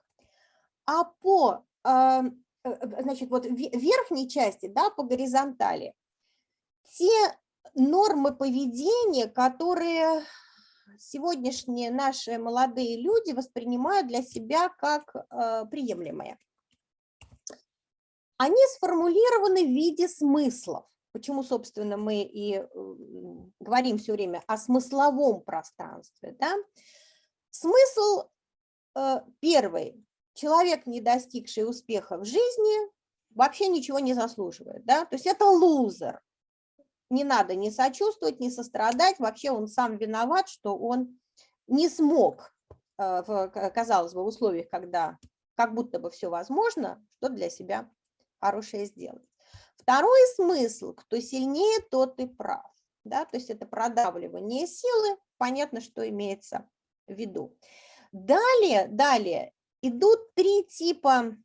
А по э, э, значит, вот верхней части, да, по горизонтали, те нормы поведения, которые сегодняшние наши молодые люди воспринимают для себя как э, приемлемые. Они сформулированы в виде смыслов. Почему, собственно, мы и говорим все время о смысловом пространстве. Да? Смысл э, первый. Человек, не достигший успеха в жизни, вообще ничего не заслуживает. Да? То есть это лузер не надо ни сочувствовать, ни сострадать, вообще он сам виноват, что он не смог, э, казалось бы, в условиях, когда как будто бы все возможно, что для себя хорошее сделать. Второй смысл, кто сильнее, тот и прав. Да? То есть это продавливание силы, понятно, что имеется в виду. Далее, далее идут три типа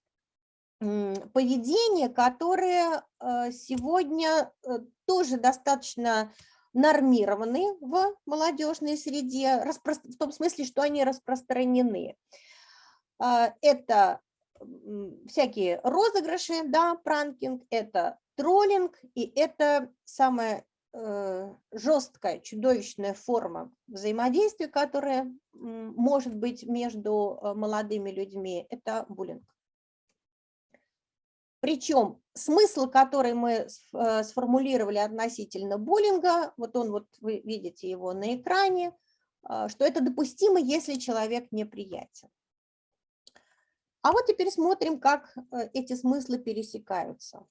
поведения, которые э, сегодня э, тоже достаточно нормированы в молодежной среде, в том смысле, что они распространены. А, это всякие розыгрыши, да, пранкинг, это троллинг, и это самая э, жесткая, чудовищная форма взаимодействия, которая может быть между молодыми людьми, это буллинг. Причем смысл, который мы э, сформулировали относительно буллинга, вот он вот вы видите его на экране, а, что это допустимо, если человек неприятен. А вот теперь смотрим, как э, эти смыслы пересекаются.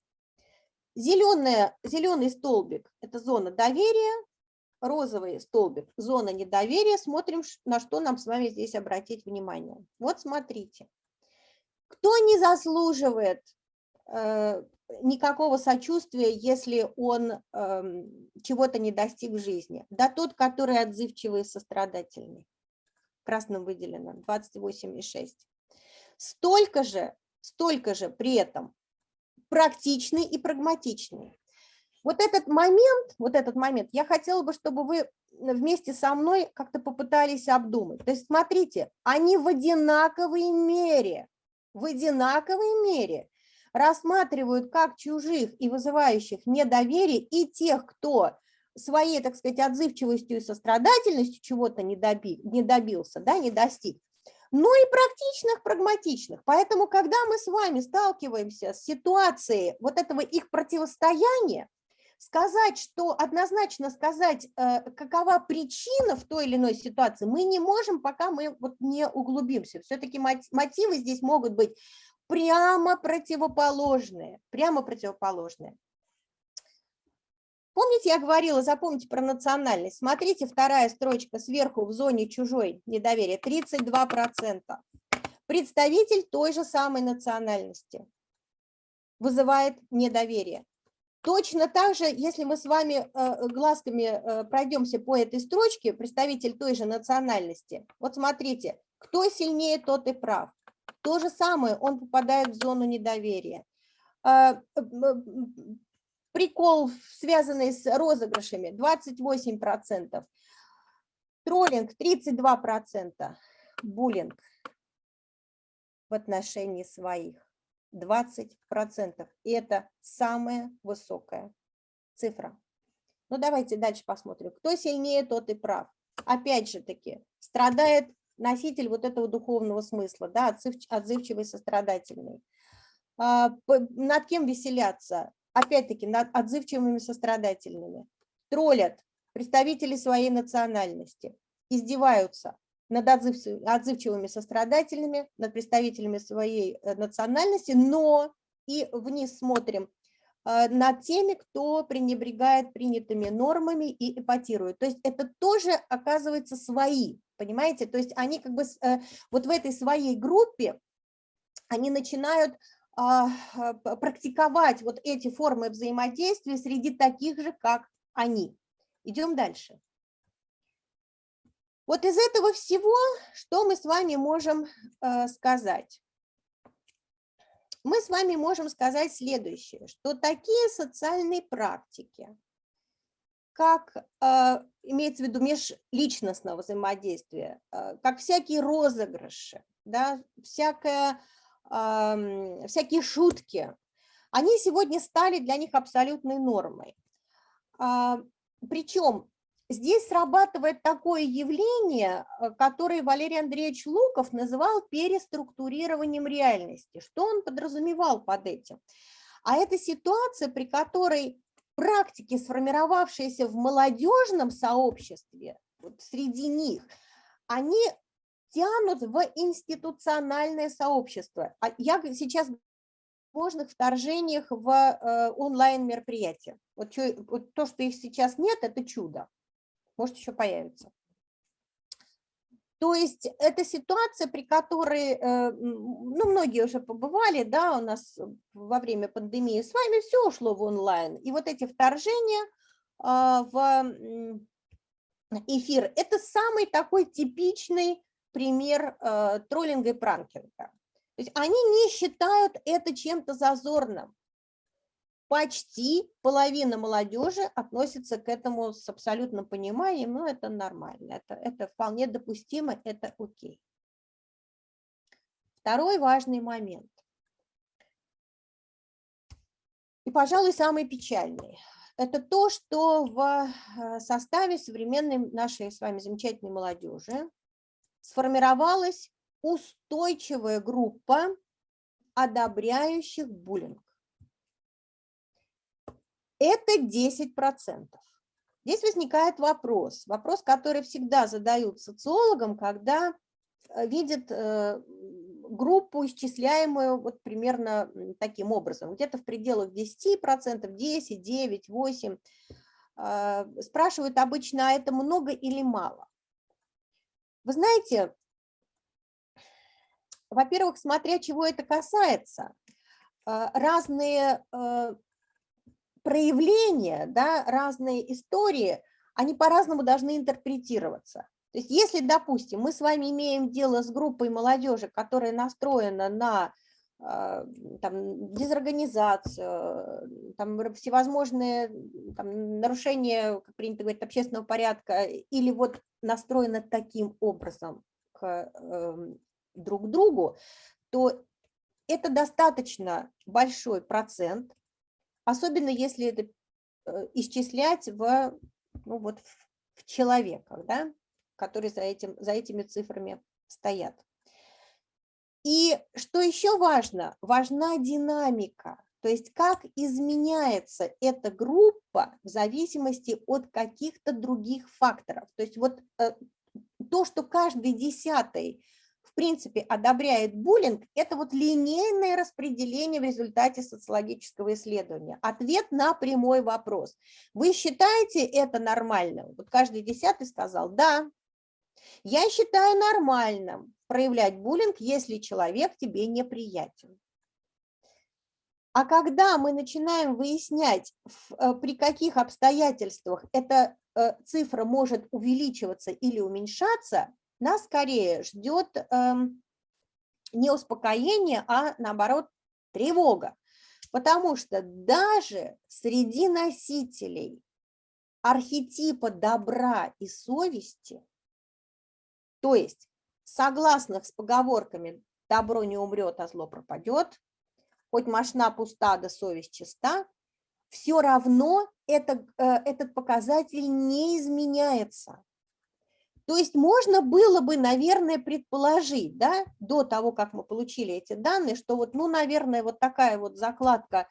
Зеленая, зеленый столбик – это зона доверия, розовый столбик – зона недоверия. Смотрим, на что нам с вами здесь обратить внимание. Вот смотрите. Кто не заслуживает э, никакого сочувствия, если он э, чего-то не достиг в жизни? Да тот, который отзывчивый и сострадательный. Красным выделено 28,6. Столько же, столько же при этом практичный и прагматичный. Вот этот момент, вот этот момент, я хотела бы, чтобы вы вместе со мной как-то попытались обдумать. То есть смотрите, они в одинаковой мере, в одинаковой мере рассматривают как чужих и вызывающих недоверие и тех, кто своей, так сказать, отзывчивостью и сострадательностью чего-то не, доби, не добился, да, не достиг, но и практичных, прагматичных. Поэтому, когда мы с вами сталкиваемся с ситуацией вот этого их противостояния, сказать, что однозначно сказать, э, какова причина в той или иной ситуации, мы не можем, пока мы вот не углубимся. Все-таки мотивы здесь могут быть прямо противоположные, прямо противоположные. Помните, я говорила, запомните про национальность. Смотрите, вторая строчка сверху в зоне чужой недоверия, 32%. Представитель той же самой национальности вызывает недоверие. Точно так же, если мы с вами э, глазками э, пройдемся по этой строчке, представитель той же национальности, вот смотрите, кто сильнее, тот и прав. То же самое, он попадает в зону недоверия. Прикол, связанный с розыгрышами, 28%. Троллинг 32%. Буллинг в отношении своих 20%. И это самая высокая цифра. Ну, давайте дальше посмотрим. Кто сильнее, тот и прав. Опять же таки, страдает носитель вот этого духовного смысла, да, отзывчивый, сострадательный. А, над кем веселяться? Опять-таки, отзывчивыми сострадательными, троллят представители своей национальности, издеваются над отзывчивыми сострадательными, над представителями своей э, национальности, но и вниз смотрим э, над теми, кто пренебрегает принятыми нормами и эпатирует. То есть это тоже оказывается свои, понимаете? То есть они как бы э, вот в этой своей группе, они начинают практиковать вот эти формы взаимодействия среди таких же, как они. Идем дальше. Вот из этого всего, что мы с вами можем э, сказать? Мы с вами можем сказать следующее, что такие социальные практики, как э, имеется в виду межличностного взаимодействия, э, как всякие розыгрыши, да, всякое всякие шутки, они сегодня стали для них абсолютной нормой. А, Причем здесь срабатывает такое явление, э, которое Валерий Андреевич Луков называл переструктурированием реальности. Что он подразумевал под этим? А это ситуация, при которой практики, сформировавшиеся в молодежном сообществе, вот среди них, они тянут в институциональное сообщество. А я сейчас возможных вторжениях в э, онлайн-мероприятия. Вот, вот то, что их сейчас нет, это чудо. Может, еще появится. То есть это ситуация, при которой, э, ну, многие уже побывали, да, у нас во время пандемии с вами все ушло в онлайн. И вот эти вторжения а, в эфир, это самый такой типичный пример э, троллинга и пранкинга. То есть они не считают это чем-то зазорным. Почти половина молодежи относится к этому с абсолютным пониманием, но это нормально, это, это вполне допустимо, это окей. Второй важный момент. И, пожалуй, самый печальный. Это то, что в э, составе современной нашей с вами замечательной молодежи сформировалась устойчивая группа одобряющих буллинг. Это 10%. здесь возникает вопрос, вопрос, который всегда задают социологам, когда э, видят э, группу, исчисляемую вот примерно таким образом, где-то в пределах 10%, 10, 9, 8. Спрашивают обычно, а это много или мало? Вы знаете, во-первых, смотря чего это касается, а, разные а, проявления, да, разные истории, они по-разному должны интерпретироваться. То есть если, допустим, мы с вами имеем дело с группой молодежи, которая настроена на там, дезорганизацию, там, всевозможные там, нарушения, как принято говорить, общественного порядка, или вот настроена таким образом к эм, друг другу, то это достаточно большой процент, особенно если это э, исчислять в, ну вот, в человеках, да, которые за, этим, за этими цифрами стоят. И что еще важно? Важна динамика, то есть как изменяется эта группа в зависимости от каких-то других факторов. То есть вот э, то, что каждый десятый в принципе одобряет буллинг, это вот линейное распределение в результате социологического исследования. Ответ на прямой вопрос. Вы считаете это нормальным? Вот каждый десятый сказал «да». Я считаю нормальным проявлять буллинг, если человек тебе неприятен. А когда мы начинаем выяснять, э, при каких обстоятельствах эта э, цифра может увеличиваться или уменьшаться, нас скорее ждет эм, не успокоение, а наоборот тревога. Потому что даже среди носителей архетипа добра и совести, то есть согласных с поговорками «добро не умрет, а зло пропадет», хоть машина пуста, да совесть чиста, все равно это, э, этот показатель не изменяется. То есть можно было бы, наверное, предположить, да, до того, как мы получили эти данные, что вот, ну, наверное, вот такая вот закладка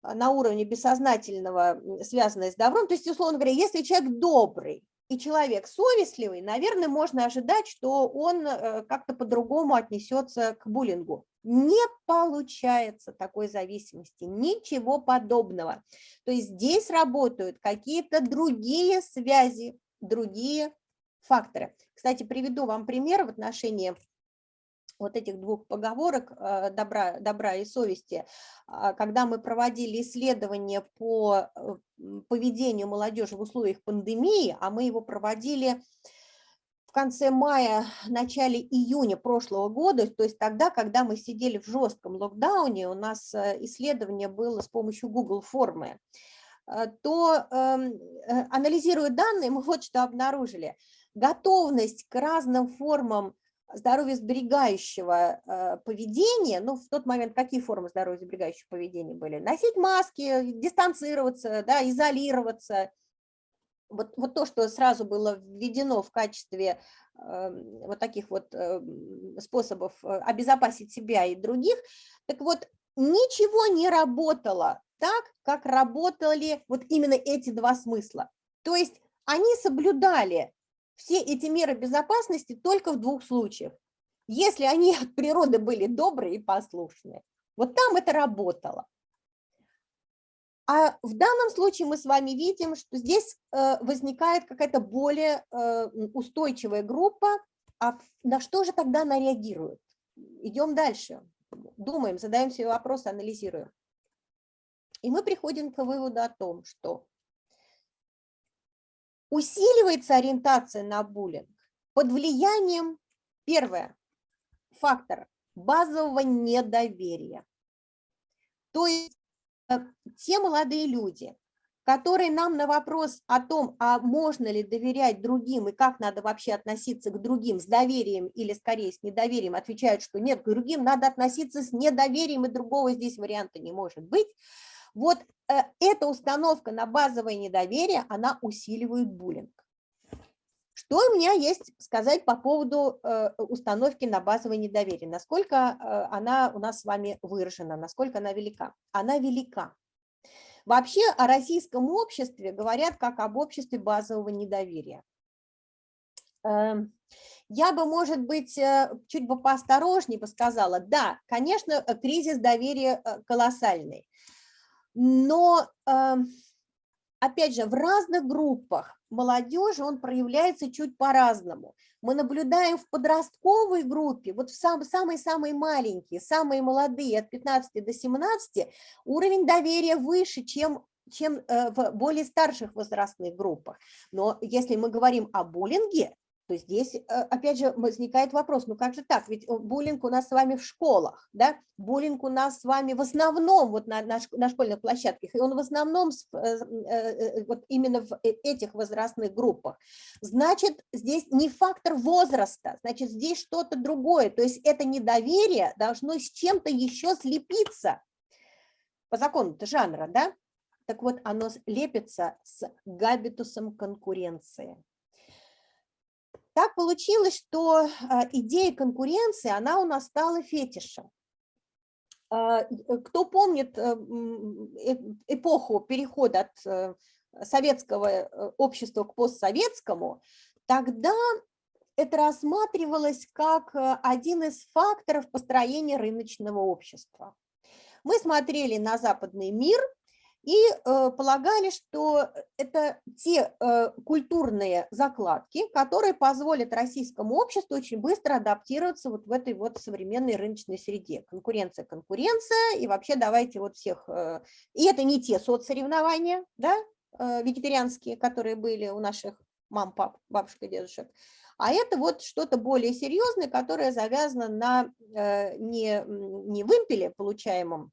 а, на уровне бессознательного, связанная с добром, то есть, условно говоря, если человек добрый и человек совестливый, наверное, можно ожидать, что он э, как-то по-другому отнесется к буллингу. Не получается такой зависимости, ничего подобного. То есть здесь работают какие-то другие связи, другие факторы. Кстати, приведу вам пример в отношении вот этих двух поговорок э, добра, добра и совести, а, когда мы проводили исследование по э, поведению молодежи в условиях пандемии, а мы его проводили в конце мая, начале июня прошлого года, то есть тогда, когда мы сидели в жестком локдауне, у нас э, исследование было с помощью Google формы, то эм, анализируя данные, мы вот что обнаружили – готовность к разным формам здоровья сберегающего э, поведения, ну, в тот момент какие формы здоровья сберегающего поведения были? Носить маски, дистанцироваться, да, изолироваться. Вот, вот то, что сразу было введено в качестве э, вот таких вот э, способов обезопасить себя и других, так вот, ничего не работало так, как работали вот именно эти два смысла. То есть они соблюдали все эти меры безопасности только в двух случаях. Если они от природы были добрые и послушные. Вот там это работало. А в данном случае мы с вами видим, что здесь э, возникает какая-то более э, устойчивая группа. А на что же тогда она реагирует? Идем дальше. Думаем, задаем себе вопросы, анализируем. И мы приходим к выводу о том, что Усиливается ориентация на буллинг под влиянием, первое, фактор базового недоверия. То есть э, те молодые люди, которые нам на вопрос о том, а можно ли доверять другим и как надо вообще относиться к другим с доверием или скорее с недоверием, отвечают, что нет, к другим надо относиться с недоверием, и другого здесь варианта не может быть. Вот э, эта установка на базовое недоверие, она усиливает буллинг. Что у меня есть сказать по поводу э, установки на базовое недоверие? Насколько э, она у нас с вами выражена, насколько она велика? Она велика. Вообще о российском обществе говорят как об обществе базового недоверия. Эм, я бы, может быть, чуть бы поосторожнее бы сказала, да, конечно, кризис доверия колоссальный, но, эм, опять же, в разных группах молодежи он проявляется чуть по-разному. Мы наблюдаем в подростковой группе, вот в самые-самые маленькие, самые молодые, от 15 до 17, уровень доверия выше, чем чем в более старших возрастных группах. Но если мы говорим о буллинге, то здесь, э, опять же, возникает вопрос, ну как же так, ведь э, буллинг у нас с вами в школах, да, буллинг у нас с вами в основном вот на, на, на школьных площадках, и он в основном э, вот именно в этих возрастных группах. Значит, здесь не фактор возраста, значит, здесь что-то другое, то есть это недоверие должно с чем-то еще слепиться по закону жанра, да, так вот оно лепится с габитусом конкуренции. Так получилось, что а, идея конкуренции, она у нас стала фетишем. А, э, кто помнит э, э, эпоху перехода от советского общества к постсоветскому, тогда это рассматривалось как один из факторов построения рыночного общества. Мы смотрели на западный мир – и э, полагали, что это те э, культурные закладки, которые позволят российскому обществу очень быстро адаптироваться вот в этой вот современной рыночной среде. Конкуренция, конкуренция, и вообще давайте вот всех... Э, и это не те соцсоревнования, да, вегетарианские, которые были у наших мам, пап, бабушек и дедушек, а это вот что-то более серьезное, которое завязано на не, не вымпеле, получаемом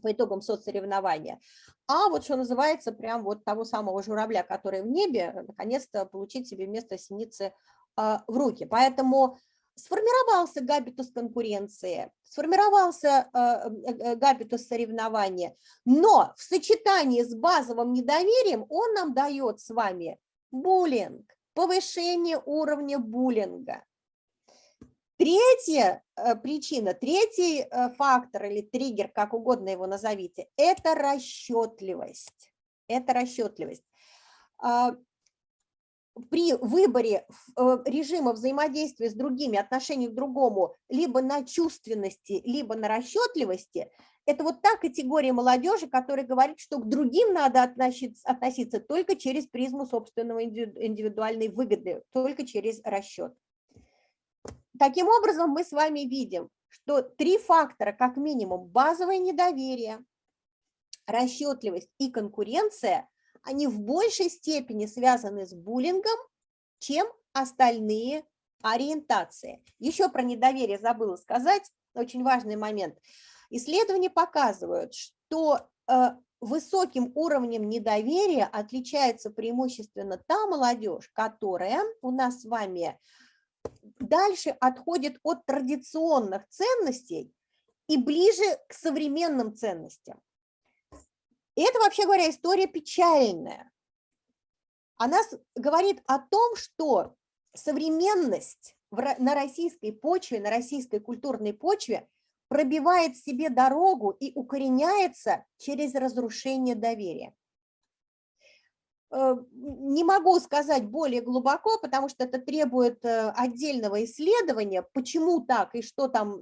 по итогам соцсоревнования, а вот что называется, прям вот того самого журавля, который в небе, наконец-то получить себе место синицы а, в руки. Поэтому сформировался габитус конкуренции, сформировался а, э, габитус соревнования, но в сочетании с базовым недоверием он нам дает с вами буллинг, повышение уровня буллинга. Третья э, причина, третий э, фактор или триггер, как угодно его назовите, это расчетливость. Это расчетливость. А, при выборе э, режима взаимодействия с другими, отношений к другому, либо на чувственности, либо на расчетливости, это вот та категория молодежи, которая говорит, что к другим надо относиться, относиться только через призму собственного индивидуальной выгоды, только через расчет. Таким образом, мы с вами видим, что три фактора, как минимум, базовое недоверие, расчетливость и конкуренция, они в большей степени связаны с буллингом, чем остальные ориентации. Еще про недоверие забыла сказать, очень важный момент. Исследования показывают, что э, высоким уровнем недоверия отличается преимущественно та молодежь, которая у нас с вами дальше отходит от традиционных ценностей и ближе к современным ценностям. И это, вообще говоря, история печальная. Она говорит о том, что современность на российской почве, на российской культурной почве пробивает себе дорогу и укореняется через разрушение доверия. Э, не могу сказать более глубоко, потому что это требует э, отдельного исследования, почему так и что там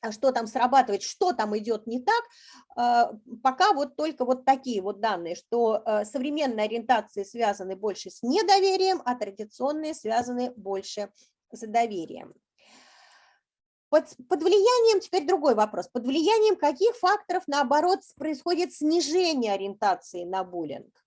а что там срабатывает, что там идет не так, э, пока вот только вот такие вот данные, что современные ориентации связаны больше с недоверием, а традиционные связаны больше с доверием. Под, под влиянием, теперь другой вопрос, под влиянием каких факторов, наоборот, происходит снижение ориентации на буллинг?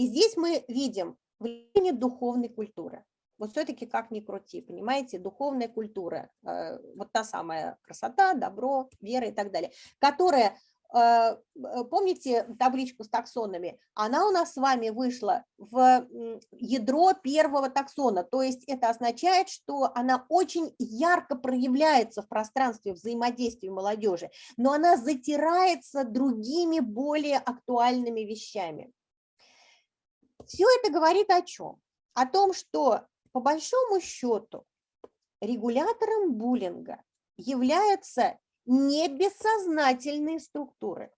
И здесь мы видим влияние духовной культуры. Вот все-таки как ни крути, понимаете, духовная культура, э, вот та самая красота, добро, вера и так далее, которая, э, э, помните табличку с таксонами, она у нас с вами вышла в ядро первого таксона, то есть это означает, что она очень ярко проявляется в пространстве взаимодействия молодежи, но она затирается другими более актуальными вещами. Все это говорит о чем? О том, что по большому счету регулятором буллинга являются не бессознательные структуры.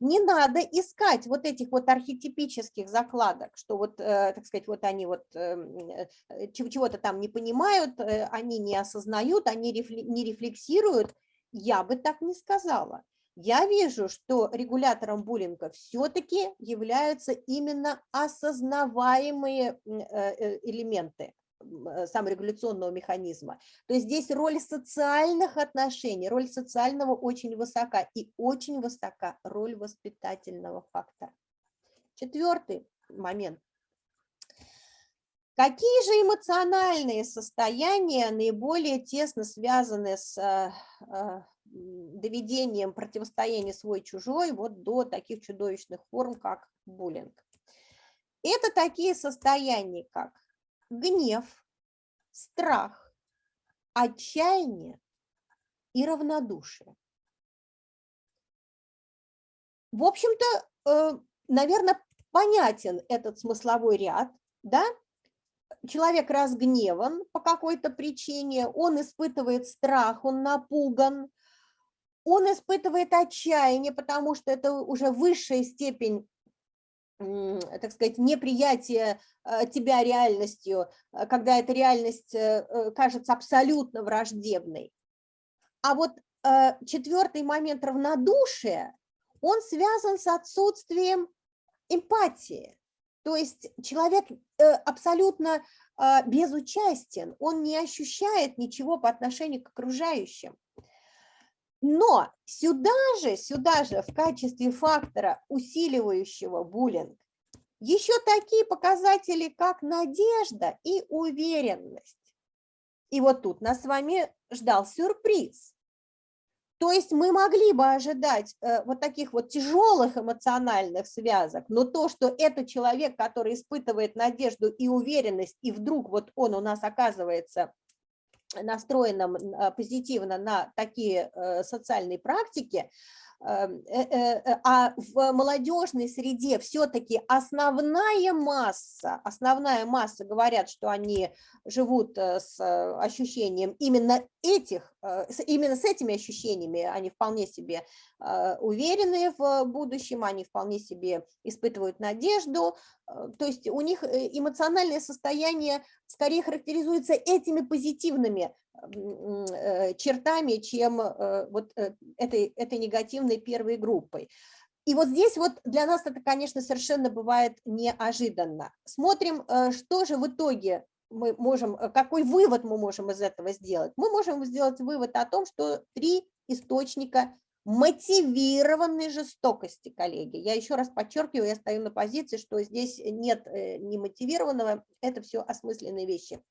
Не надо искать вот этих вот архетипических закладок, что вот, э, так сказать, вот они вот эм, э, чего-то там не понимают, э, они не осознают, они не рефлексируют. Я бы так не сказала. Я вижу, что регулятором буллинга все-таки являются именно осознаваемые элементы. Э, саморегуляционного механизма. То есть здесь роль социальных отношений, роль социального очень высока и очень высока роль воспитательного фактора. Четвертый момент. Какие же эмоциональные состояния наиболее тесно связаны с э, э, доведением противостояния свой-чужой вот до таких чудовищных форм, как буллинг? Это такие состояния, как гнев, страх, отчаяние и равнодушие. В общем-то, э, наверное, понятен этот смысловой ряд, да? Человек разгневан по какой-то причине, он испытывает страх, он напуган, он испытывает отчаяние, потому что это уже высшая степень так сказать, неприятие э, тебя реальностью, э, когда эта реальность э, кажется абсолютно враждебной. А вот четвертый момент равнодушия, он связан с отсутствием эмпатии. То есть человек абсолютно безучастен, он не ощущает ничего по отношению к окружающим. Но сюда же, сюда же в качестве фактора, усиливающего буллинг, еще такие показатели, как надежда и уверенность. И вот тут нас с вами ждал сюрприз. То есть мы могли бы ожидать э, вот таких вот тяжелых эмоциональных связок, но то, что это человек, который испытывает надежду и уверенность, и вдруг вот он у нас оказывается настроенном а, позитивно на такие э, социальные практики, эм, э, э, а в молодежной среде все-таки основная масса, основная масса говорят, что они живут с ощущением именно этих, именно с этими ощущениями, они вполне себе уверены в будущем, они вполне себе испытывают надежду, то есть у них эмоциональное состояние скорее характеризуется этими позитивными э, чертами, чем э, вот э, этой, этой негативной первой группой. И вот здесь вот для нас это, конечно, совершенно бывает неожиданно. Смотрим, что же в итоге мы можем, какой вывод мы можем из этого сделать. Мы можем сделать вывод о том, что три источника мотивированной жестокости, коллеги. Я еще раз подчеркиваю, я стою на позиции, что здесь нет э, немотивированного, это все осмысленные вещи.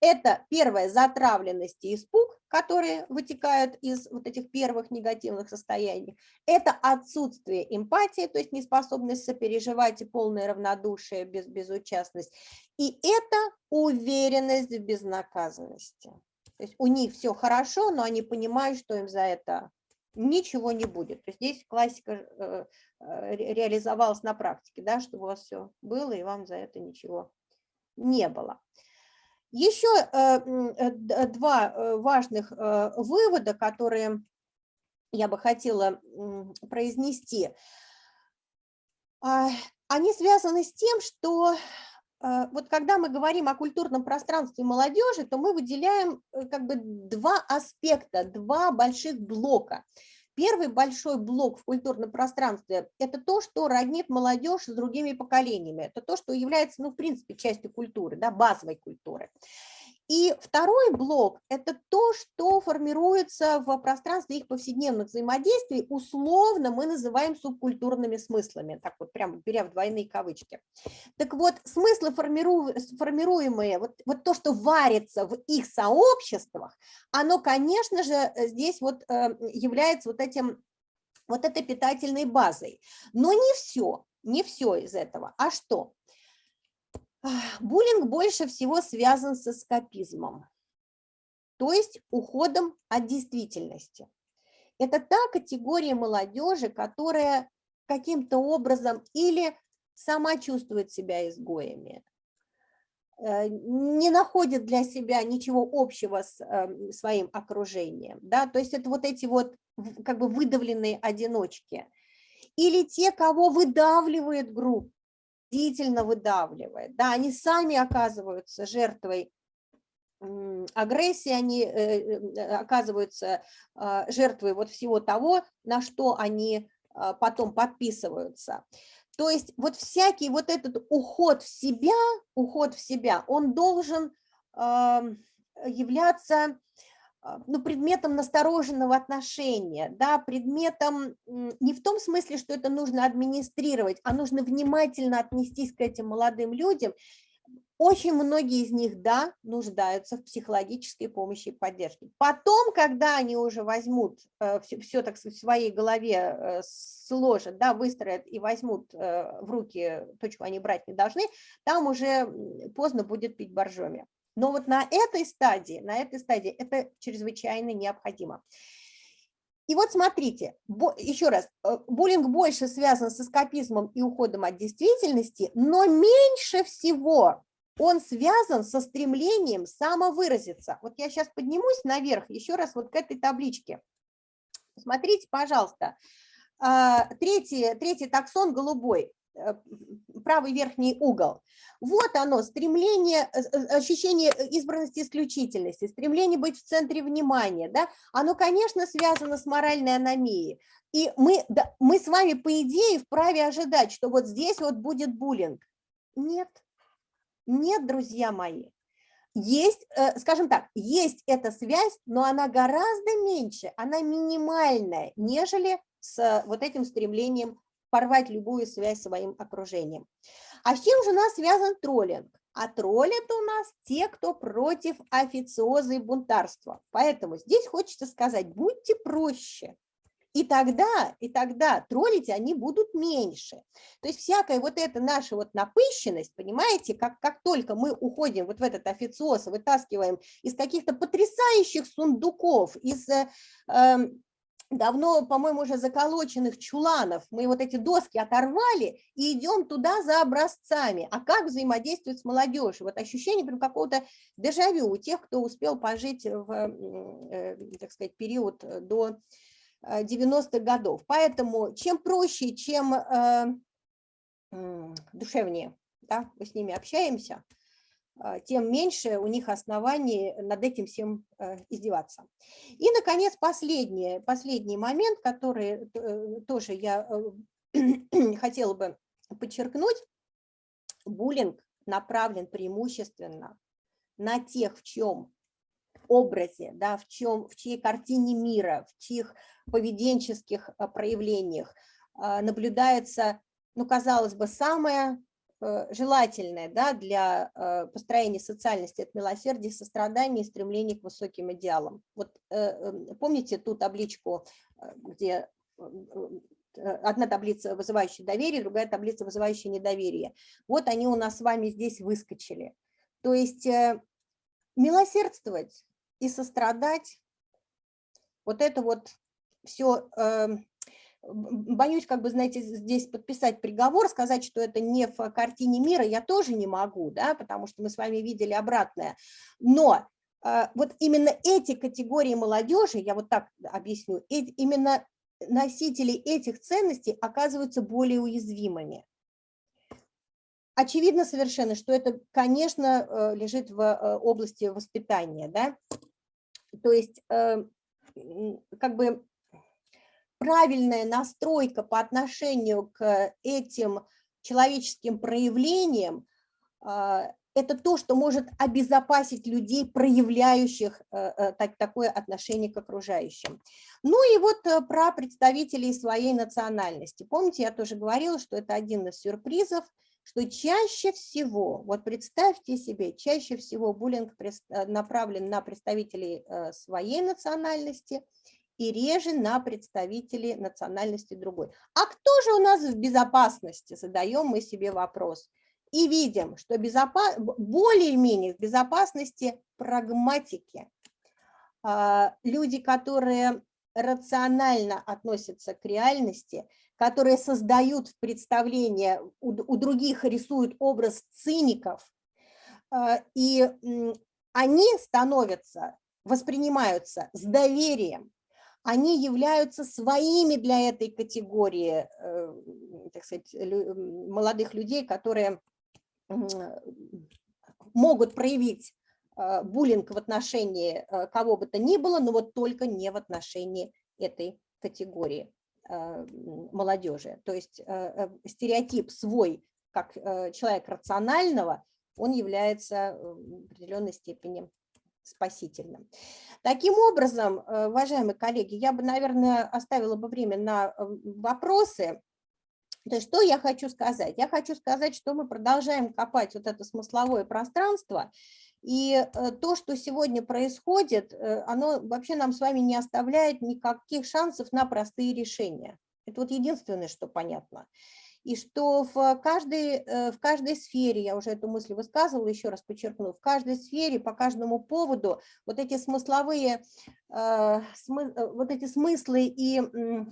Это первое, затравленность и испуг, которые вытекают из вот этих первых негативных состояний. Это отсутствие эмпатии, то есть неспособность сопереживать и полное равнодушие, без, безучастность. И это уверенность в безнаказанности. То есть у них все хорошо, но они понимают, что им за это ничего не будет. То есть здесь классика э, э, реализовалась на практике, да, чтобы у вас все было и вам за это ничего не было. Еще э, два важных вывода, которые я бы хотела произнести. А, они связаны с тем, что вот когда мы говорим о культурном пространстве молодежи, то мы выделяем э, как бы два аспекта, два больших блока. Первый большой блок в культурном пространстве – это то, что роднит молодежь с другими поколениями. Это то, что является, ну, в принципе, частью культуры, да, базовой культуры. И второй блок – это то, что формируется в пространстве их повседневных взаимодействий, условно мы называем субкультурными смыслами, так вот прямо беря в двойные кавычки. Так вот, смыслы, формируемые, вот, вот то, что варится в их сообществах, оно, конечно же, здесь вот э, является вот этим вот этой питательной базой. Но не все, не все из этого. А что? Буллинг больше всего связан с эскапизмом, то есть уходом от действительности. Это та категория молодежи, которая каким-то образом или сама чувствует себя изгоями, э, не находит для себя ничего общего с эм, своим окружением. Да? То есть это вот эти вот как бы выдавленные одиночки – или те, кого выдавливает группа, действительно выдавливает, да, они сами оказываются жертвой агрессии, они э, э, оказываются а, жертвой вот всего того, на что они а, потом подписываются. То есть вот всякий вот этот уход в себя, уход в себя, он должен являться ну, предметом настороженного отношения, да, предметом не в том смысле, что это нужно администрировать, а нужно внимательно отнестись к этим молодым людям. Очень многие из них, да, нуждаются в психологической помощи и поддержке. Потом, когда они уже возьмут все, э, все так сказать, в своей голове э, сложат, да, выстроят и возьмут э, в руки то, чего они брать не должны, там уже поздно будет пить боржоми. Но вот на этой стадии, на этой стадии это чрезвычайно необходимо. И вот смотрите, еще раз, э, буллинг больше связан с эскапизмом и уходом от действительности, но меньше всего он связан со стремлением самовыразиться. Вот я сейчас поднимусь наверх, еще раз вот к этой табличке. Смотрите, пожалуйста, а, третий, третий таксон голубой. Э, правый верхний угол. Вот оно, стремление, э, э, ощущение избранности исключительности, стремление быть в центре внимания. Да? Оно, конечно, связано с моральной аномией. И мы, да, мы с вами, по идее, вправе ожидать, что вот здесь вот будет буллинг. Нет, нет, друзья мои. Есть, скажем так, есть эта связь, но она гораздо меньше, она минимальная, нежели с вот этим стремлением порвать любую связь с своим окружением. А с чем же у нас связан троллинг? А троллят у нас те, кто против официоза и бунтарства. Поэтому здесь хочется сказать, будьте проще. И тогда, и тогда троллить они будут меньше. То есть всякая вот эта наша вот напыщенность, понимаете, как, как только мы уходим вот в этот официоз, вытаскиваем из каких-то потрясающих сундуков, из э, эм, давно, по-моему, уже заколоченных чуланов, мы вот эти доски оторвали и идем туда за образцами. А как взаимодействовать с молодежью? Вот ощущение прям какого-то дежавю у тех, кто успел пожить в, э, так сказать, период до 90-х годов. Поэтому чем проще, чем э, душевнее да, мы с ними общаемся, тем меньше у них оснований над этим всем э, издеваться. И, наконец, последний, последний момент, который э, тоже я э, хотела бы подчеркнуть. Буллинг направлен преимущественно на тех, в чем образе, да, в, чем, в чьей картине мира, в чьих поведенческих проявлениях наблюдается, ну, казалось бы, самое желательное да, для э, построения социальности, это милосердие, сострадание и стремление к высоким идеалам. Вот э, эм, помните ту табличку, где одна таблица, вызывающая доверие, другая таблица, вызывающая недоверие. Вот они у нас с вами здесь выскочили. То есть милосердствовать и сострадать, вот это вот все эм, боюсь, как бы, знаете, здесь подписать приговор, сказать, что это не в картине мира, я тоже не могу, да, потому что мы с вами видели обратное. Но э, вот именно эти категории молодежи, я вот так объясню, именно носители этих ценностей оказываются более уязвимыми. Очевидно совершенно, что это, конечно, э, лежит в э, области воспитания, да, то есть как бы правильная настройка по отношению к этим человеческим проявлениям, а, это то, что может обезопасить людей, проявляющих э, э, такое отношение к окружающим. Ну и вот э, про представителей своей национальности. Помните, я тоже говорила, что это один из сюрпризов, что чаще всего, вот представьте себе, чаще всего буллинг направлен на представителей своей национальности – и реже на представителей национальности другой. А кто же у нас в безопасности? Задаем мы себе вопрос. И видим, что безопас... более-менее в безопасности прагматики. А, люди, которые рационально относятся к реальности, которые создают представление, у других рисуют образ циников, а, и они становятся, воспринимаются с доверием, они являются своими для этой категории, э, так сказать, молодых людей, которые могут проявить э, буллинг в отношении э, кого бы то ни было, но вот только не в отношении этой категории молодежи. То есть стереотип свой, как человек рационального, он является в определенной степени спасительным. Таким образом, э, уважаемые коллеги, я бы, наверное, оставила бы время на э, вопросы. То есть что я хочу сказать? Я хочу сказать, что мы продолжаем копать вот это смысловое пространство, и э, то, что сегодня происходит, оно вообще нам с вами не оставляет никаких шансов на простые решения. Это вот единственное, что понятно и что в каждой, э, в каждой сфере, я уже эту мысль высказывала, еще раз подчеркну, в каждой сфере, по каждому поводу вот эти смысловые, э, э, вот эти смыслы и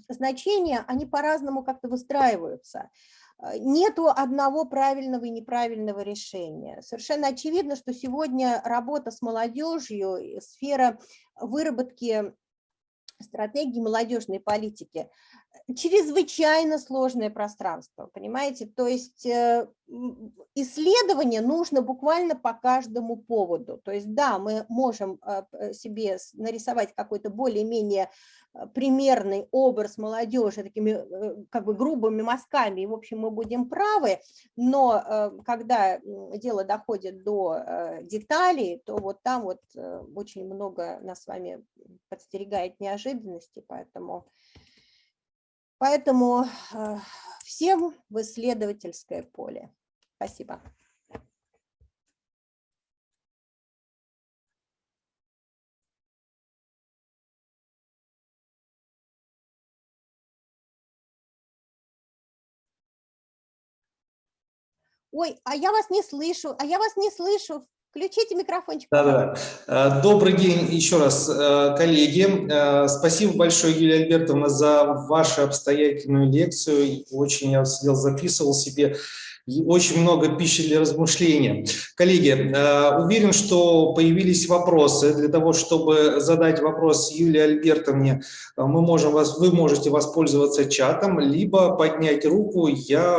значения, они по-разному как-то выстраиваются. Нету одного правильного и неправильного решения. Совершенно очевидно, что сегодня работа с молодежью, сфера выработки стратегии молодежной политики чрезвычайно сложное пространство, понимаете? То есть э, исследование нужно буквально по каждому поводу. То есть да, мы можем э, себе нарисовать какой-то более-менее э, примерный образ молодежи такими как бы грубыми мазками, и в общем мы будем правы, но когда дело доходит до деталей, то вот там вот очень много нас с вами подстерегает неожиданности, поэтому Поэтому э, всем в исследовательское поле. Спасибо. Ой, а я вас не слышу, а я вас не слышу. Включите микрофончик. Да, да. Э, добрый день еще раз, э, коллеги. Э, спасибо большое, Юлия Альбертовна, за вашу обстоятельную лекцию. Очень я сидел, записывал себе. Очень много пищи для размышления. Коллеги, уверен, что появились вопросы. Для того, чтобы задать вопрос Юлии Альбертовне, мы можем вас, вы можете воспользоваться чатом, либо поднять руку, я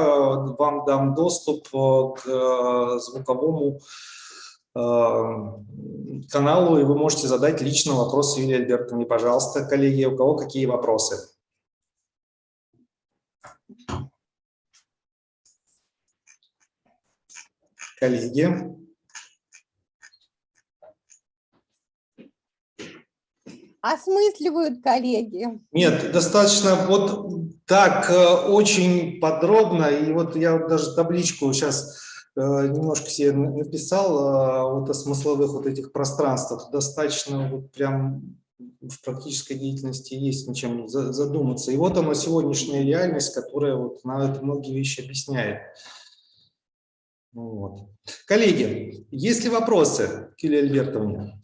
вам дам доступ к звуковому каналу, и вы можете задать лично вопрос Юлии Альбертовне. Пожалуйста, коллеги, у кого какие вопросы? Коллеги. Осмысливают коллеги. Нет, достаточно вот так э, очень подробно, и вот я даже табличку сейчас Э, немножко себе написал э, вот о смысловых вот этих пространствах. Достаточно вот прям в практической деятельности есть над чем задуматься. И вот она сегодняшняя реальность, которая вот на это многие вещи объясняет. Вот. Коллеги, есть ли вопросы к Юлии Альбертовне?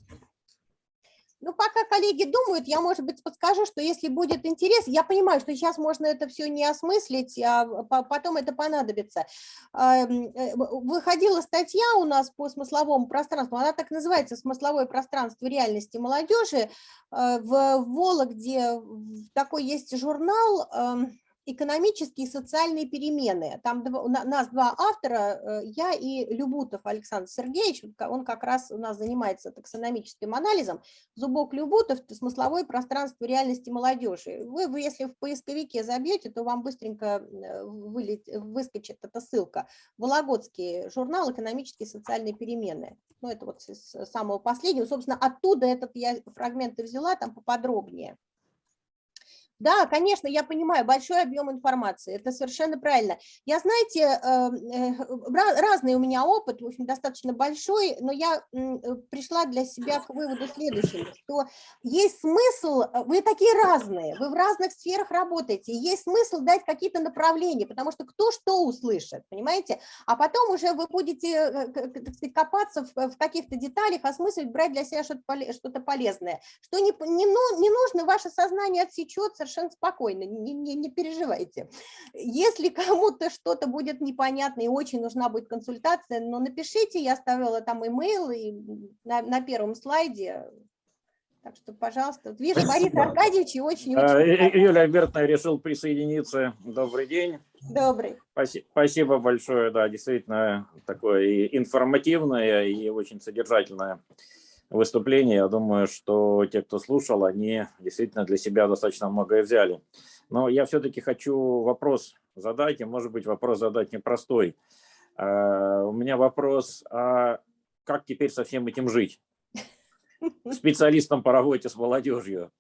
Ну, пока коллеги думают, я, может быть, подскажу, что если будет интерес, я понимаю, что сейчас можно это все не осмыслить, а потом это понадобится. Эм, э, выходила статья у нас по смысловому пространству, она так называется «Смысловое пространство реальности молодежи». Э, в Вологде такой есть журнал экономические и социальные перемены. Там два, нас два автора, э, я и Любутов Александр Сергеевич, он как раз у нас занимается таксономическим анализом. Зубок Любутов – смысловое пространство реальности молодежи. Вы, вы, если в поисковике забьете, то вам быстренько э, вылет, выскочит эта ссылка. Вологодский журнал «Экономические и социальные перемены». Ну, это вот с самого последнего. Собственно, оттуда этот я фрагменты взяла, там поподробнее. Да, конечно, я понимаю, большой объем информации, это совершенно правильно. Я, знаете, эм, э, разный у меня опыт, в общем, достаточно большой, но я э, пришла для себя к выводу следующему, что есть смысл, э, вы такие разные, вы в разных сферах работаете, есть смысл дать какие-то направления, потому что кто что услышит, понимаете, а потом уже вы будете так сказать, копаться в каких-то деталях, осмысливать, брать для себя что-то полезное, что не, не, ну, не нужно, ваше сознание отсечется, совершенно спокойно, не, не, не переживайте. Если кому-то что-то будет непонятно и очень нужна будет консультация, но напишите, я оставила там имейл и на, на первом слайде Так что, пожалуйста, вот вижу Бориса Аркадьевича очень-очень... А, Юлия Альбертовна решил присоединиться. Добрый день. Добрый. Спасибо большое, да, действительно такое и информативное, и очень содержательное выступление. Я думаю, что те, кто слушал, они действительно для себя достаточно многое взяли. Но я все-таки хочу вопрос задать, и может быть вопрос задать непростой. А, у меня вопрос, а как теперь со всем этим жить? специалистом по работе с молодежью.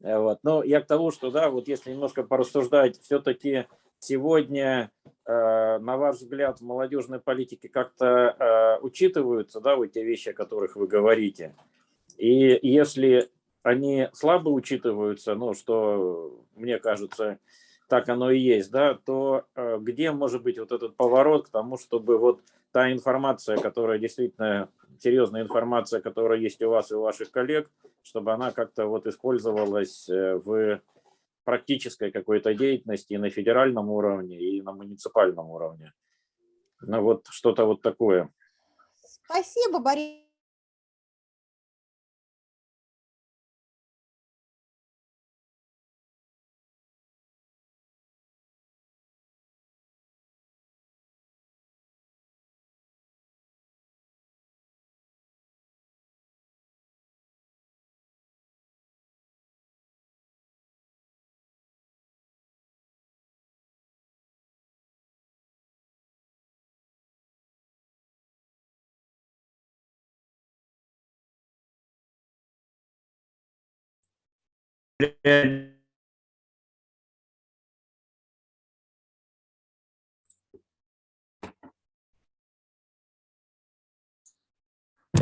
Вот. Но я к тому, что, да, вот если немножко порассуждать, все-таки сегодня, э, на ваш взгляд, в молодежной политике как-то э, учитываются, да, вот те вещи, о которых вы говорите. И если они слабо учитываются, ну, что, мне кажется, так оно и есть, да, то э, где может быть вот этот поворот к тому, чтобы вот та информация, которая действительно серьезная информация, которая есть у вас и у ваших коллег, чтобы она как-то вот использовалась в практической какой-то деятельности и на федеральном уровне, и на муниципальном уровне. Ну вот что-то вот такое. Спасибо, Борис.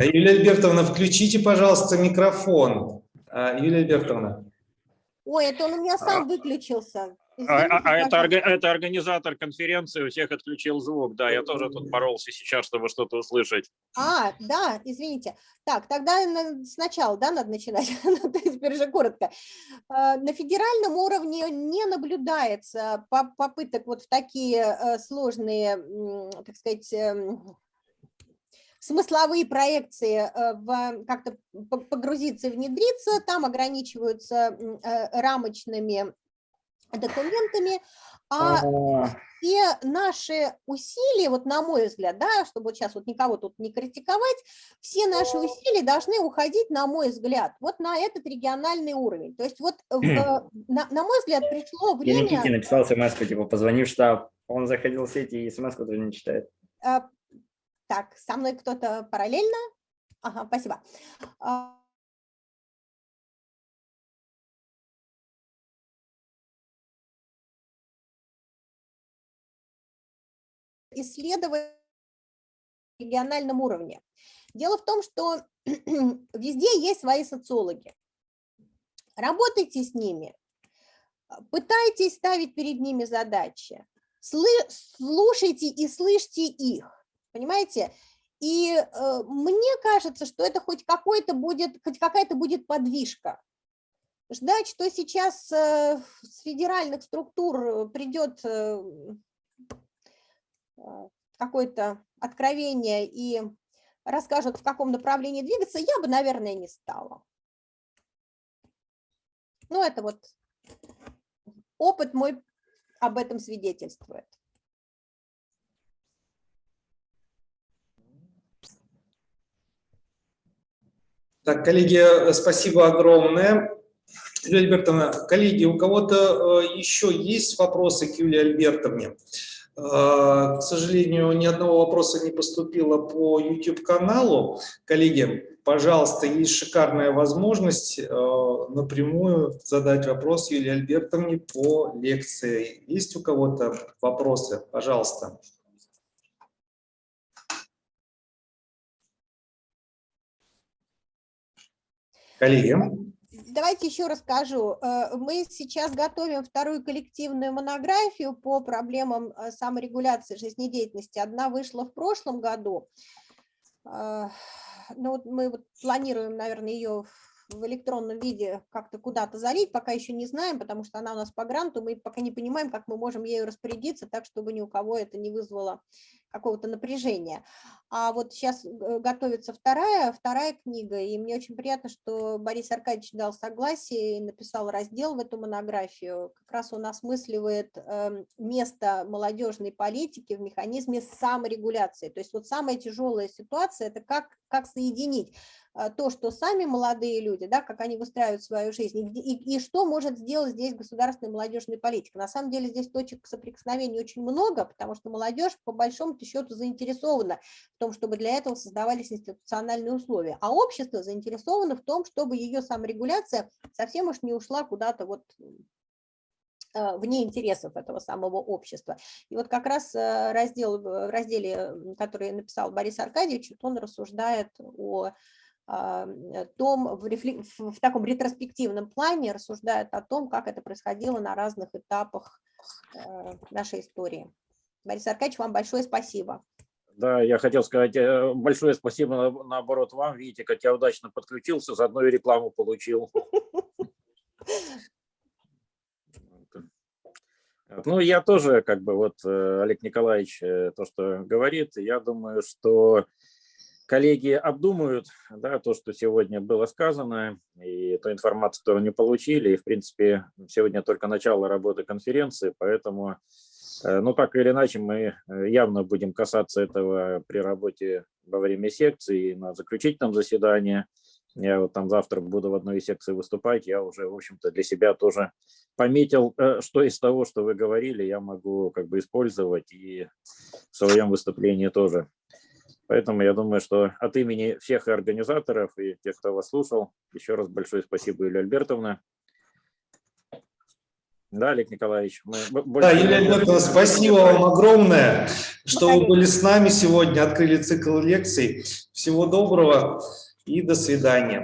Юлия Альбертовна, включите, пожалуйста, микрофон. А, Юлия Альбертовна. Ой, это он у меня сам выключился. А, а, а это, это организатор конференции, у всех отключил звук. Да, я тоже тут боролся сейчас, чтобы что-то услышать. А, да, извините. Так, тогда сначала, да, надо начинать, ну, теперь же коротко. А, на федеральном уровне не наблюдается попыток вот в такие э, сложные, так сказать, эм, смысловые проекции э, как-то погрузиться внедриться, там ограничиваются э, рамочными документами, а все наши усилия, вот на мой взгляд, да, чтобы вот сейчас вот никого тут не критиковать, все наши усилия должны уходить, на мой взгляд, вот на этот региональный уровень. То есть вот, в, на, на мой взгляд, пришло время... Я Никите написал смс типа, позвони в штаб, он заходил в сеть и смс тоже не читает. А, так, со мной кто-то параллельно? Ага, спасибо. Исследовать на региональном уровне. Дело в том, что везде есть свои социологи. Работайте с ними, пытайтесь ставить перед ними задачи, слушайте и слышите их, понимаете? И э, мне кажется, что это хоть какой-то будет, хоть какая-то будет подвижка. Ждать, что сейчас э, с федеральных структур придет Э, какое-то откровение и расскажут, в каком направлении двигаться, я бы, наверное, не стала. Ну, это вот опыт мой об этом свидетельствует. Так, коллеги, спасибо огромное. Юлия Альбертовна, коллеги, у кого-то э, еще есть вопросы к Юлии Альбертовне? А, к сожалению, ни одного вопроса не поступило по YouTube-каналу. Коллеги, пожалуйста, есть шикарная возможность э, напрямую задать вопрос Юлии Альбертовне по лекции. Есть у кого-то вопросы? Пожалуйста. Коллеги давайте еще расскажу. Э, мы сейчас готовим вторую коллективную монографию по проблемам э, саморегуляции жизнедеятельности. Одна вышла в прошлом году. Э, ну, вот мы вот планируем, наверное, ее в электронном виде как-то куда-то залить, пока еще не знаем, потому что она у нас по гранту, мы пока не понимаем, как мы можем ею распорядиться так, чтобы ни у кого это не вызвало какого-то напряжения. А вот сейчас готовится вторая, вторая книга, и мне очень приятно, что Борис Аркадьевич дал согласие и написал раздел в эту монографию. Как раз он осмысливает эм, место молодежной политики в механизме саморегуляции. То есть вот самая тяжелая ситуация – это как, как соединить а, то, что сами молодые люди, да, как они выстраивают свою жизнь, и, и, и что может сделать здесь государственная молодежная политика. На самом деле здесь точек соприкосновения очень много, потому что молодежь по большому счету заинтересована в том, чтобы для этого создавались институциональные условия, а общество заинтересовано в том, чтобы ее саморегуляция совсем уж не ушла куда-то вот а, вне интересов этого самого общества. И вот как раз э, раздел, в разделе, который написал Борис Аркадьевич, он рассуждает о а, э, том, в, рефлек... в таком ретроспективном плане рассуждают о том, как это происходило на разных этапах э, нашей истории. Борис Аркадьевич, вам большое спасибо. Да, я хотел сказать э, большое спасибо, наоборот, вам. Видите, как я удачно подключился, заодно и рекламу получил. Ну, я тоже, как бы, вот Олег Николаевич то, что говорит, я думаю, что коллеги обдумают да, то, что сегодня было сказано, и ту информацию, которую они получили. И, в принципе, сегодня только начало работы конференции, поэтому, э, ну, так или иначе, мы э, явно будем касаться этого при работе во время секции, на заключительном заседании. Я вот там завтра буду в одной из секций выступать, я уже, в общем-то, для себя тоже пометил, э, что из того, что вы говорили, я могу как бы использовать и в своем выступлении тоже. Поэтому я думаю, что от имени всех организаторов и тех, кто вас слушал, еще раз большое спасибо, Юлия Альбертовна. Да, Олег Николаевич. Мы да, Юлия Альбертовна, спасибо вам огромное, что вы были с нами сегодня, открыли цикл лекций. Всего доброго и до свидания.